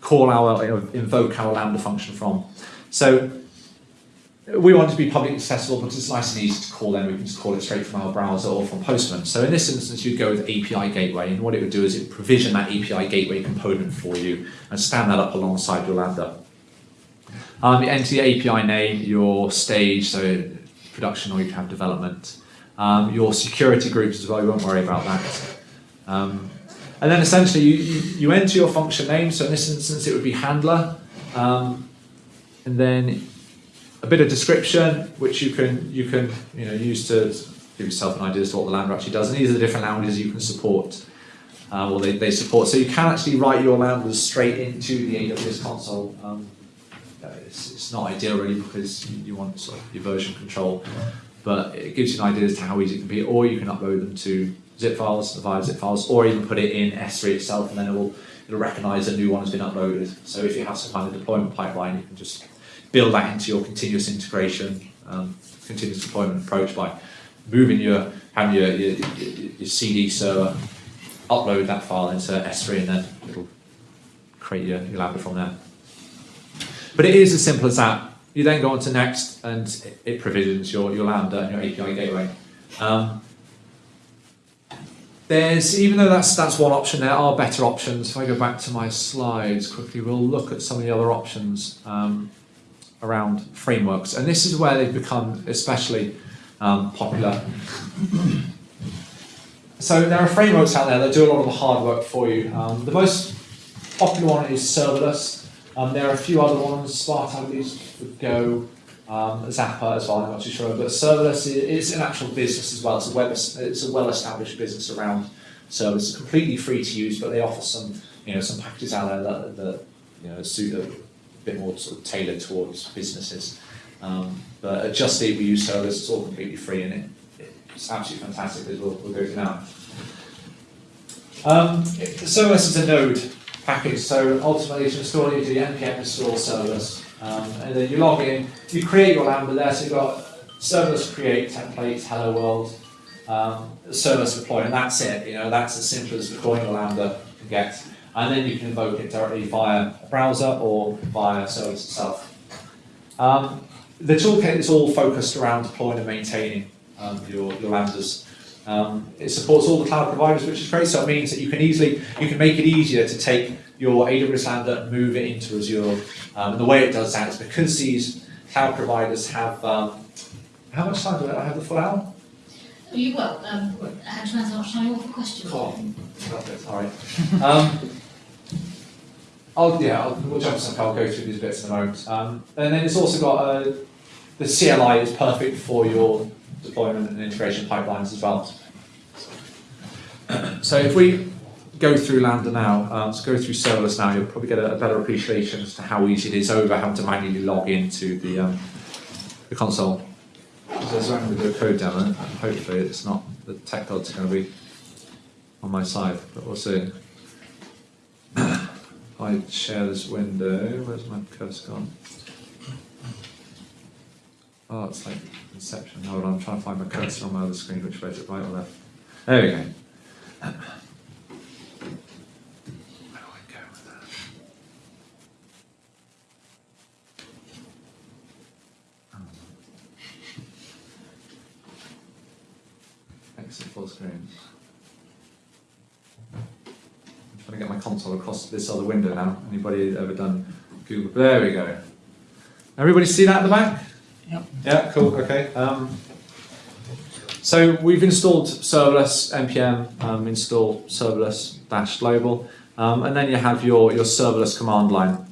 call our, invoke our Lambda function from. So we want to be publicly accessible because it's nice and easy to call them. We can just call it straight from our browser or from Postman. So in this instance, you'd go with API Gateway, and what it would do is it provision that API Gateway component for you and stand that up alongside your Lambda. Um, you enter your API name, your stage, so production or you can have development, um, your security groups as well. You won't worry about that. Um, and then essentially you, you, you enter your function name. So in this instance, it would be handler. Um, and then a bit of description, which you can you can you know use to give yourself an idea as to what the Lambda actually does. And these are the different languages you can support, uh, or they, they support. So you can actually write your lambdas straight into the AWS console. Um, uh, it's, it's not ideal really because you, want sort of your version control, but it gives you an idea as to how easy it can be. Or you can upload them to zip files via zip files, or even put it in S3 itself, and then it will it'll recognise a new one has been uploaded. So if you have some kind of deployment pipeline, you can just build that into your continuous integration, um, continuous deployment approach by moving your having your, your, your, CD server, upload that file into S3, and then it'll create your, your Lambda from there. But it is as simple as that. You then go on to next, and it, it provisions your, your Lambda and your API gateway. Um, there's, even though that's, that's one option, there are better options. If I go back to my slides quickly, we'll look at some of the other options um, around frameworks. And this is where they've become especially um, popular. So there are frameworks out there that do a lot of the hard work for you. Um, the most popular one is serverless. Um, there are a few other ones, Sparta, I believe, Go, um, Zappa as well, I'm not too sure. But serverless is an actual business as well. It's a web, it's a well-established business around serverless. It's completely free to use, but they offer some, you know, some packages out there that, that you know, suit bit more sort of tailored towards businesses. Um, but at Just Eat, we serverless. It's all completely free, and it, it's absolutely fantastic. As we'll, we'll go through now. Um, is a node package, so ultimately to install it, you do npm install serverless, um, and then you log in, you create your Lambda there, so you've got serverless create template, hello world, um, serverless deploy, and that's it, you know, that's as simple as deploying a Lambda can get, and then you can invoke it directly via a browser or via service itself. Um, the toolkit is all focused around deploying and maintaining um, your, your Lambdas. Um, it supports all the cloud providers, which is great. So it means that you can easily, you can make it easier to take your AWS Lambda and move it into Azure. Um, and the way it does that is because these cloud providers have, um, how much time do I have the full hour? You will, um, actually, that's not showing off a question. Oh, perfect, all right. Um, I'll, yeah, I'll, we'll jump some, I'll go through these bits in a moment. Um, and then it's also got, uh, the CLI is perfect for your deployment and integration pipelines as well. So if we go through Lambda now, um, let's go through serverless now, you'll probably get a, a better appreciation as to how easy it is over having to manually log into the, um, the console. I'm going to do code and hopefully it's not, the tech gods going to be on my side, but we'll see. I share this window, where's my cursor gone? Oh, it's like Inception, hold on, I'm trying to find my cursor on my other screen, which way is it, right or left? There we go. Where do I go with that? Oh. Exit full screen. I'm trying to get my console across this other window now. Anybody ever done Google? There we go. Everybody see that at the back? Yep. Yeah, cool, okay. Um, so we've installed serverless npm um, install serverless dash global, um, and then you have your, your serverless command line.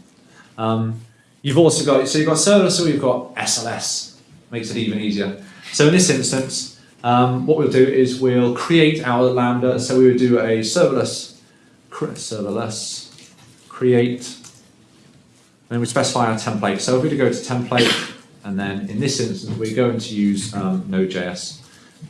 Um, you've also got so you've got serverless, or you've got SLS, makes it even easier. So in this instance, um, what we'll do is we'll create our lambda. So we would do a serverless serverless create, and we specify our template. So if we go to template, and then in this instance we're going to use um, Node.js.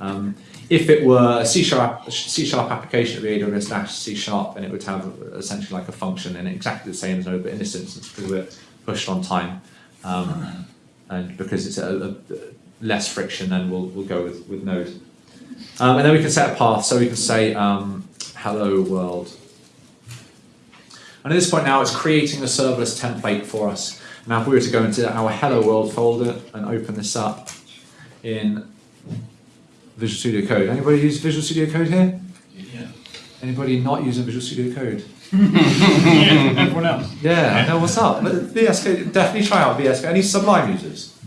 Um, if it were a C sharp, C sharp application, it would AWS dash C sharp, and it would have essentially like a function in exactly the same as Node, but in this instance, because we're pushed on time, um, and because it's a, a less friction, then we'll, we'll go with, with Node. Um, and then we can set a path, so we can say um, hello world. And at this point now, it's creating a serverless template for us. Now, if we were to go into our hello world folder and open this up in Visual Studio Code. Anybody use Visual Studio Code here? Yeah. Anybody not using Visual Studio Code? Everyone else. Yeah, I know what's up. But VS Code, definitely try out VS Code. Any Sublime users?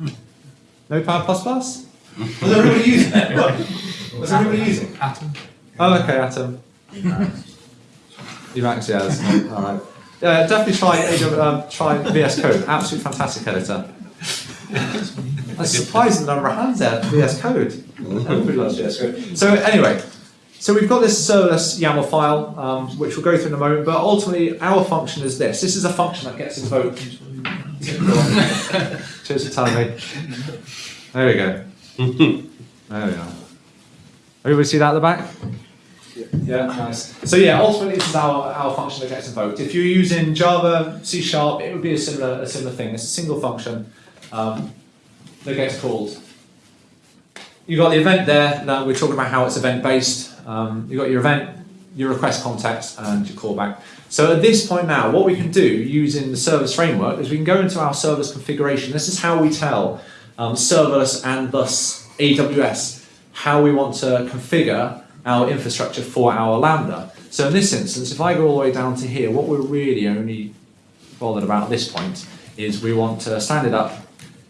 Notepad++? Was everybody using it? What? Was everybody using? Atom. Oh, okay, Atom. Emacs, yeah, that's not, all right. Yeah, definitely try um, try VS Code. Absolute fantastic editor. I'm surprised the number of hands there VS Code. Everybody loves VS Code. So anyway, so we've got this serverless YAML file, um, which we'll go through in a moment, but ultimately our function is this. This is a function that gets invoked. Cheers for telling me. There we go. There we are. Everybody see that at the back? Yeah, nice. So yeah, ultimately this is our, our function that gets invoked. If you're using Java, C Sharp, it would be a similar a similar thing. It's a single function um, that gets called. You've got the event there. Now we're talking about how it's event based. Um, you've got your event, your request context, and your callback. So at this point now, what we can do using the serverless framework is we can go into our service configuration. This is how we tell um, serverless and thus AWS how we want to configure our infrastructure for our Lambda. So in this instance, if I go all the way down to here, what we're really only bothered about at this point is we want to stand it up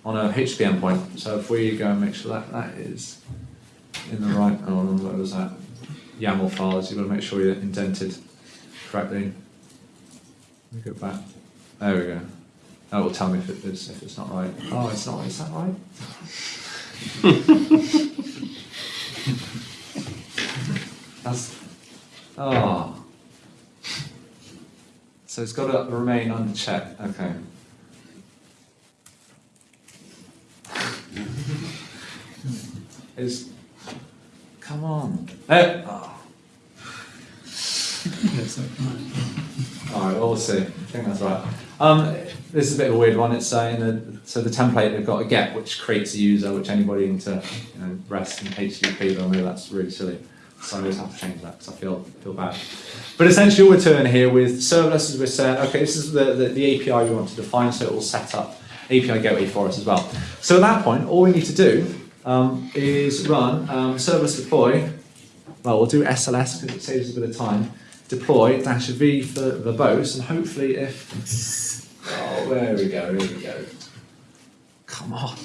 on a HTTP endpoint. So if we go and make sure that that is in the right, oh, what was that? YAML files, you've got to make sure you're indented correctly. Let me go back. There we go. That will tell me if it is, if it's not right. Oh, it's not, is that right? That's, oh. So it's got to remain under check, okay. Is, come on. Eh, oh. All right, well, see. I think that's right. Um, this is a bit of a weird one. It's in the, so the template they've got a get which creates a user, which anybody into you know, REST and HTTP they'll know that's really silly. So I always have to change that because I feel feel bad. But essentially, we're turning here with serverless as we're saying. Okay, this is the, the, the API we want to define, so it will set up API gateway for us as well. So at that point, all we need to do um, is run um, serverless deploy. Well, we'll do SLS because it saves us a bit of time deploy dash v for verbose and hopefully if oh there we go here we go come on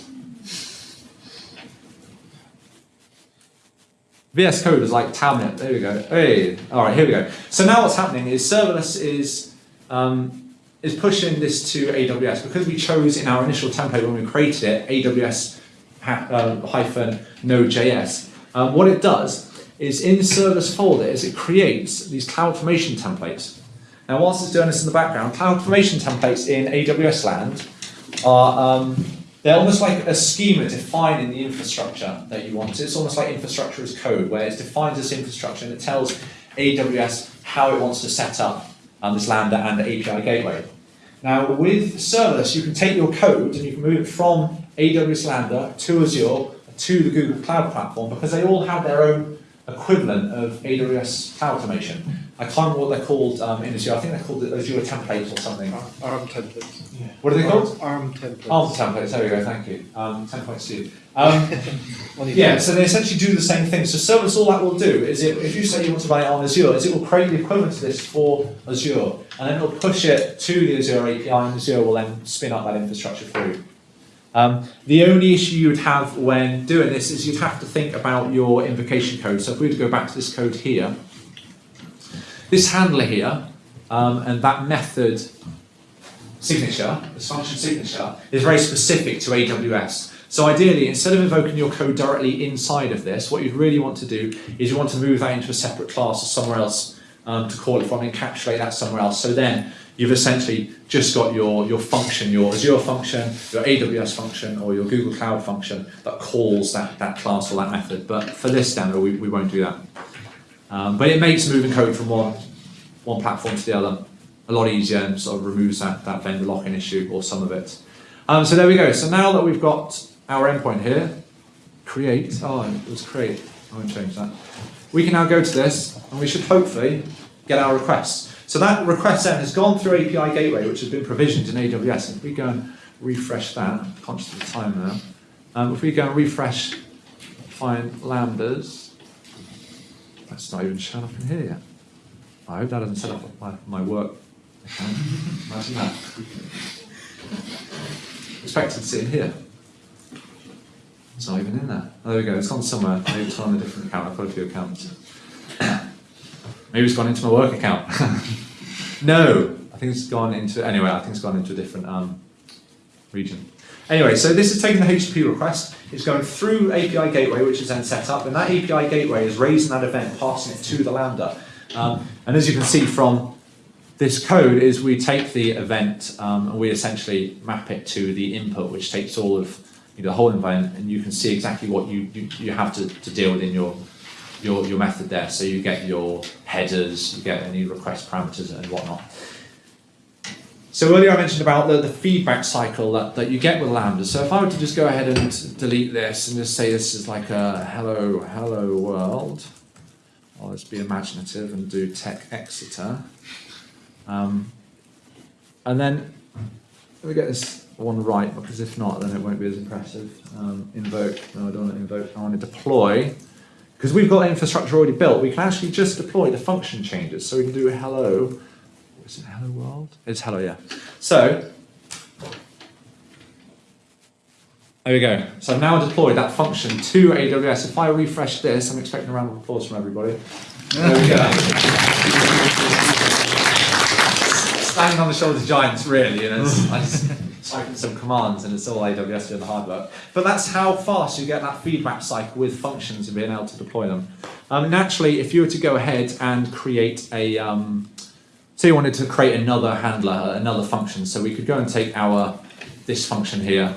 VS Code is like Tabnet there we go. Hey. All right here we go. So now what's happening is serverless is um, is pushing this to AWS because we chose in our initial template when we created it AWS uh, hyphen Node.js um, what it does is in the serverless folder is it creates these CloudFormation templates. Now whilst it's doing this in the background, CloudFormation templates in AWS land are, um, they're almost like a schema defining the infrastructure that you want. It's almost like infrastructure as code, where it defines this infrastructure and it tells AWS how it wants to set up um, this Lambda and the API gateway. Now with serverless, you can take your code and you can move it from AWS Lambda to Azure to the Google Cloud Platform because they all have their own equivalent of AWS Cloud Automation. I can't remember what they're called um, in Azure. I think they're called the Azure templates or something. ARM templates. What are they called? ARM templates. ARM templates. There we go. Thank you. Um, 10.2. Um, yeah, so they essentially do the same thing. So serverless, all that will do is it, if you say you want to run it on Azure, is it will create the equivalent to this for Azure, and then it'll push it to the Azure API, and Azure will then spin up that infrastructure for you. Um, the only issue you would have when doing this is you'd have to think about your invocation code. So if we were to go back to this code here, this handler here, um, and that method signature, this function signature, is very specific to AWS. So ideally, instead of invoking your code directly inside of this, what you'd really want to do is you want to move that into a separate class or somewhere else um, to call it from, encapsulate that somewhere else. So then you've essentially just got your, your function, your Azure function, your AWS function, or your Google Cloud function that calls that, that class or that method. But for this demo, we, we won't do that. Um, but it makes moving code from one, one platform to the other a lot easier and sort of removes that, that vendor lock-in issue or some of it. Um, so there we go. So now that we've got our endpoint here, create, oh, it was create, I won't change that. We can now go to this and we should hopefully get our requests. So that request then has gone through API Gateway, which has been provisioned in AWS. If we go and refresh that, conscious of the time now, um, if we go and refresh, find lambdas, that's not even shown up in here yet. I hope that doesn't set up my, my work. Imagine that. Expected to sit in here. It's not even in there. Oh, there we go. It's gone somewhere. Maybe it's on a different account. I've got a few accounts. Maybe it's gone into my work account. no, I think it's gone into anyway. I think it's gone into a different um, region. Anyway, so this is taking the HTTP request. It's going through API gateway, which is then set up, and that API gateway is raising that event, passing it to the Lambda. Um, and as you can see from this code, is we take the event um, and we essentially map it to the input, which takes all of you know, the whole environment, and you can see exactly what you, you, you have to, to deal with in your, your, your method there. So you get your headers, you get any request parameters and whatnot. So earlier I mentioned about the, the feedback cycle that, that you get with Lambda. So if I were to just go ahead and delete this and just say this is like a hello, hello world, well, let's be imaginative and do tech Exeter. Um, and then let me get this one right because if not, then it won't be as impressive. Um, invoke, no, I don't want to invoke. I want to deploy because we've got infrastructure already built. We can actually just deploy the function changes. So we can do hello. Is it hello world? It's hello, yeah. So there we go. So I've now deployed that function to AWS. If I refresh this, I'm expecting a round of applause from everybody. There we go. Standing on the shoulders of giants, really, and it's, I just typing some commands and it's all AWS doing the hard work. But that's how fast you get that feedback cycle with functions and being able to deploy them. Um, naturally, if you were to go ahead and create a, um, say you wanted to create another handler, another function, so we could go and take our, this function here,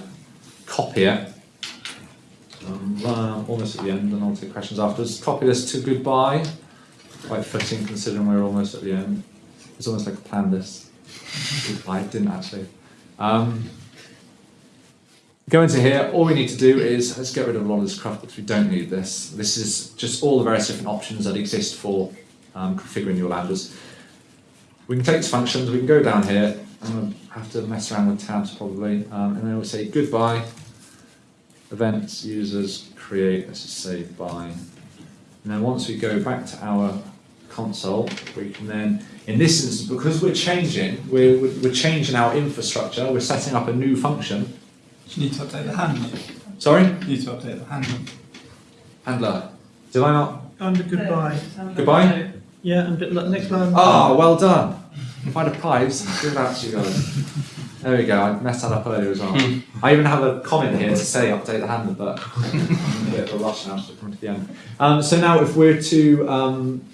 copy it, um, almost at the end, and I'll take questions afterwards. Copy this to goodbye. Quite fitting considering we're almost at the end. It's almost like I planned this. I didn't actually. Um, go into here, all we need to do is, let's get rid of a lot of this crap because we don't need this. This is just all the various different options that exist for um, configuring your lambdas. We can take these functions, we can go down here, I'm going to have to mess around with tabs probably, um, and then we'll say goodbye, events, users, create, let's just say bye. And then once we go back to our console, we can then, in this instance, because we're changing, we're, we're we're changing our infrastructure, we're setting up a new function. You need to update the handler. Sorry? You need to update the handler. Handler. Did I not? Under goodbye. Goodbye? Yeah, and bit, look, next line. Ah, well done. If I'd have pipes, give that to you guys. There we go, I messed that up earlier as well. I even have a comment here to say update the handler, but I'm in a bit of a rush now, so we're coming to the end. Um, so now if we're to um,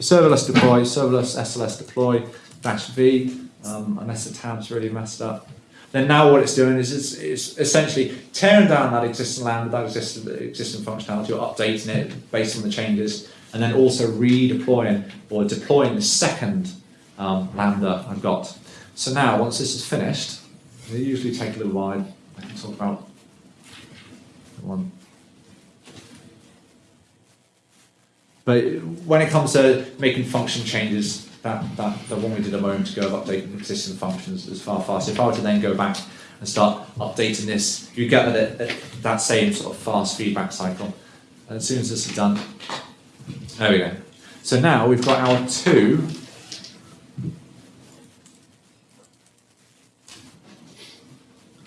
serverless deploy, serverless SLS deploy, dash V, um, unless the tab's really messed up, then now what it's doing is it's, it's essentially tearing down that existing lambda, that existing, existing functionality, or updating it based on the changes, and then also redeploying or deploying the second um, lambda I've got. So now, once this is finished, they usually take a little while. I can talk about one. But when it comes to making function changes, that, that the one we did a moment ago of updating existing functions is far faster. If I were to then go back and start updating this, you get that, that, that same sort of fast feedback cycle. And as soon as this is done, there we go. So now we've got our two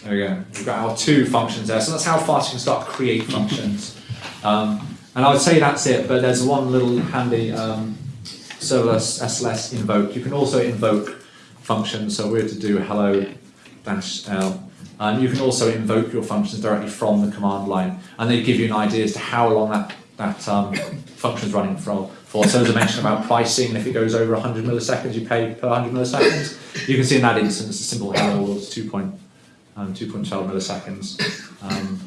There we go. We've got our two functions there. So that's how fast you can start to create functions. Um, and I would say that's it, but there's one little handy um, serverless SLS invoke. You can also invoke functions. So we're to do hello dash L. And you can also invoke your functions directly from the command line. And they give you an idea as to how long that, that um, function is running for, for. So as I mentioned about pricing, if it goes over 100 milliseconds, you pay per 100 milliseconds. You can see in that instance, a simple hello was 2 point um, 2.12 milliseconds. Um,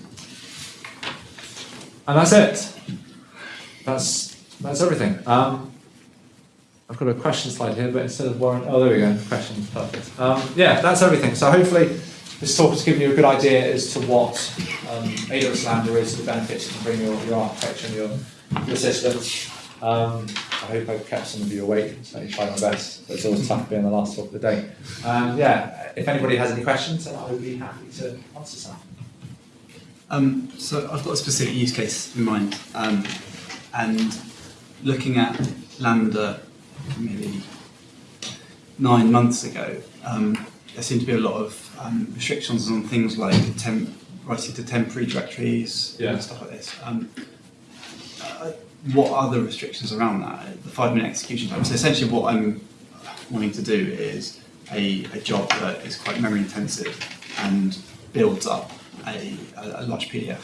and that's it. That's that's everything. Um, I've got a question slide here, but instead of Warren, oh, there we go, questions, perfect. Um, yeah, that's everything. So hopefully this talk has given you a good idea as to what um, AWS Lambda is, the benefits you can bring your, your architecture and your, your systems. Um, I hope I've kept some of you awake, I tried my best. It's always tough being the last talk of the day. Um, yeah, if anybody has any questions, I would be happy to answer some. Um, so I've got a specific use case in mind, um, and looking at Lambda maybe nine months ago, um, there seem to be a lot of um, restrictions on things like writing to temporary directories Yeah. and stuff like this. Um, uh, what are the restrictions around that? The five-minute execution time. So essentially, what I'm wanting to do is a, a job that is quite memory intensive and builds up a, a, a large PDF.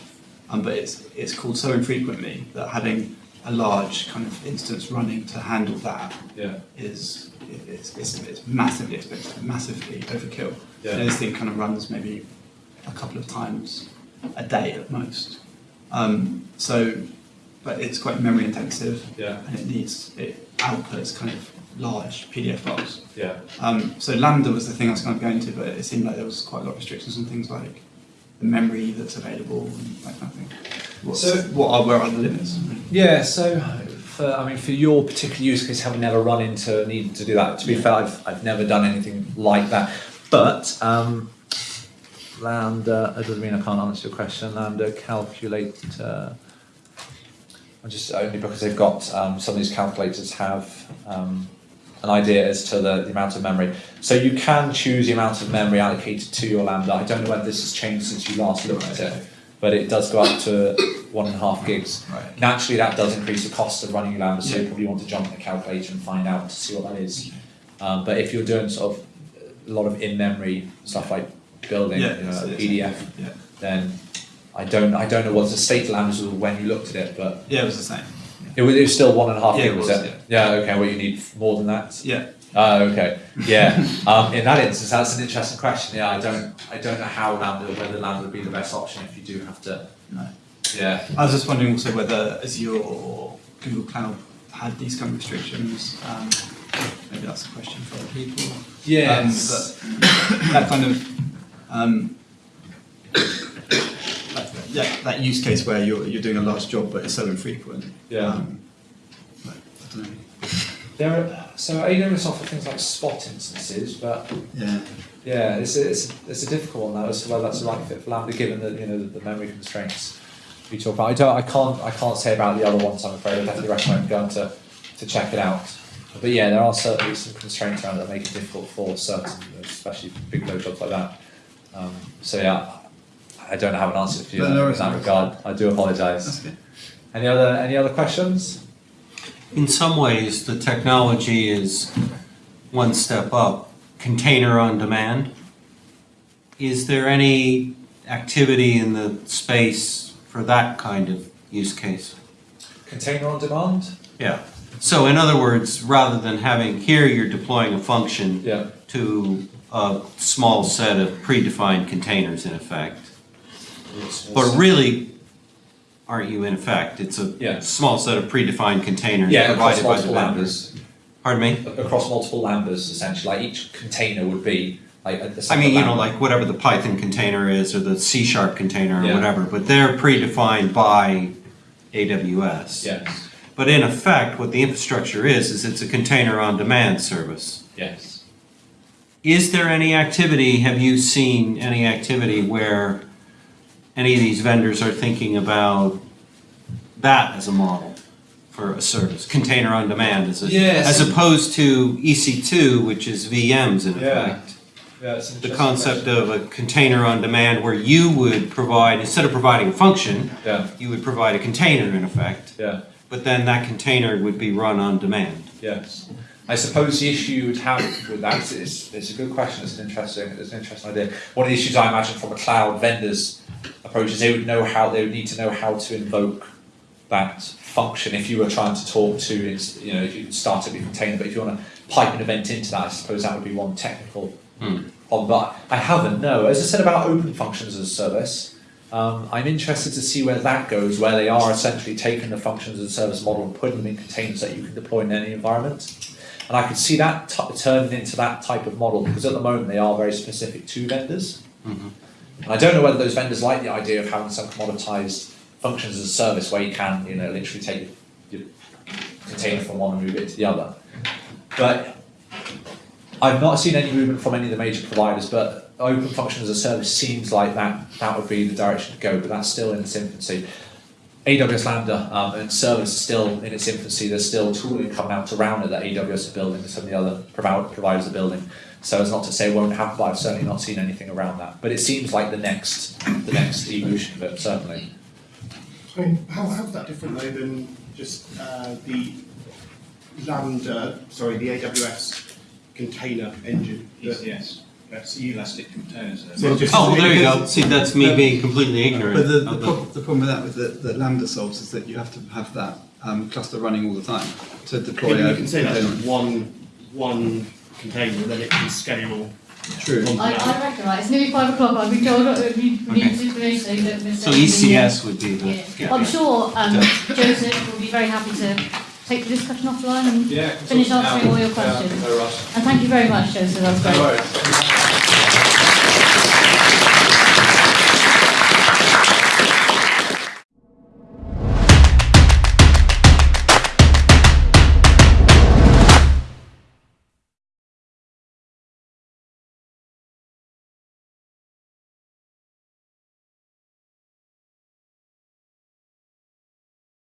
Um, but it's, it's called so infrequently that having a large kind of instance running to handle that Yeah. is it's, it's, it's massively expensive, massively overkill. Yeah. This thing kind of runs maybe a couple of times a day at most. Um, so, but it's quite memory intensive Yeah. and it needs, it outputs kind of large PDF files. Yeah. Um, so Lambda was the thing I was kind of going to, but it seemed like there was quite a lot of restrictions on things like the memory that's available and that kind of thing. What's, So- what are where are the limits? Yeah, so for I mean for your particular use case, having never run into needing to do that. To be fair, I've, I've never done anything like that. But um, Lambda, that doesn't mean I can't answer your question, Lambda calculator. I'm just only because they've got, um, some of these calculators have, um, an idea as to the, the amount of memory. So you can choose the amount of memory allocated to your Lambda. I don't know whether this has changed since you last looked at it, but it does go up to one and a half gigs. Right. Naturally, that does increase the cost of running your Lambda, so you probably want to jump in the calculator and find out to see what that is. Um, but if you're doing sort of a lot of in-memory stuff like building, Yeah, you know, PDF, Yeah. then I don't, I don't know what the state of Lambdas was when you looked at it, but Yeah, it was the same. it was, it was still one and a half Yeah, gig, was was, it? Yeah, okay, well, you need more than that? Yeah. Oh, okay, yeah, um, in that instance, that's an interesting question, yeah, I don't, I don't know how Lambda, whether Lambda would be the best option if you do have to, No. yeah. I was just wondering also whether Azure or Google Cloud had these kind of restrictions. Um, maybe that's a question for other people. Yes. Um, but that kind of um, that, that, that use case where you're you're doing a large job but it's so infrequent. Yeah. Um, but I don't know. There are, so AWS offer things like spot instances, but Yeah. Yeah, it's a, it's, a, it's a difficult one though, as to whether that's the right fit for Lambda, given the you know the, the memory constraints we talk about. I don't, I can't, I can't say about the other ones. I'm afraid. I definitely recommend going to to check it out. But yeah, there are certainly some constraints around that make it difficult for certain, especially big load jobs like that. Um, so yeah, I don't have an answer for you no in that regard. I do apologise. Any other any other questions? In some ways, the technology is one step up. Container on demand. Is there any activity in the space for that kind of use case? Container on demand. Yeah. So in other words, rather than having, here you're deploying a function Yeah. to a small set of predefined containers in effect. But really, aren't you in effect? It's a Yeah. small set of predefined containers yeah, across provided by the multiple lambdas. Pardon me? across multiple lambdas essentially. Like each container would be like a, a I mean, you know, like whatever the Python container is or the C sharp container or Yeah. whatever, but they're predefined by AWS. Yes. But in effect, what the infrastructure is, is it's a container on demand service. Yes. Is there any activity, have you seen any activity where any of these vendors are thinking about that as a model for a service, container on demand as a, Yes. as opposed to EC2, which is VMs in effect? Yeah, The concept question. of a container on demand where you would provide, instead of providing a function, Yeah. you would provide a container in effect, Yeah. but then that container would be run on demand. Yes. I suppose the issue you would have with that is it's a good question. It's an interesting it's an interesting idea. One of the issues I imagine from a cloud vendor's approach is they would know how they would need to know how to invoke that function if you were trying to talk to you know if you start up your container, but if you want to pipe an event into that, I suppose that would be one technical Hmm. problem. But I haven't. No, as I said about open functions as a service. Um, I'm interested to see where that goes, where they are essentially taking the functions as a service model and putting them in containers that you can deploy in any environment. And I could see that t- turning into that type of model because at the moment they are very specific to vendors. Mhm. And I don't know whether those vendors like the idea of having some commoditized functions as a service where you can, you know, literally take your container from one and move it to the other. But I've not seen any movement from any of the major providers, but open function as a service seems like that that would be the direction to go, but that's still in its infancy. AWS Lambda um, and serverless is still in its infancy. There's still tooling coming out around it that AWS are building and some of the other providers are building. So it's not to say it won't happen, but I've certainly not seen anything around that. But it seems like the next the next evolution of it, certainly. I mean, how, how's that different though than just uh, the Lambda, sorry, the AWS container engine? that- Yes, that's elastic containers. So just- Oh, well, there you go. See, that's me being completely ignorant. But the, the, the- prob- the problem with that, with the, that Lambda solves, is that you have to have that um, cluster running all the time to deploy. Maybe a you can say that's container. one, one container, and then it can scale. True. on I, that. I reckon, right, it's nearly five o'clock, I've been told that we we need Okay. information so don't miss So. ECS would be the, Yeah. yeah. I'm sure um, Joseph will be very happy to take the discussion offline and Yeah. finish answering all your questions. no. And thank you very much, Joseph, that was great. No.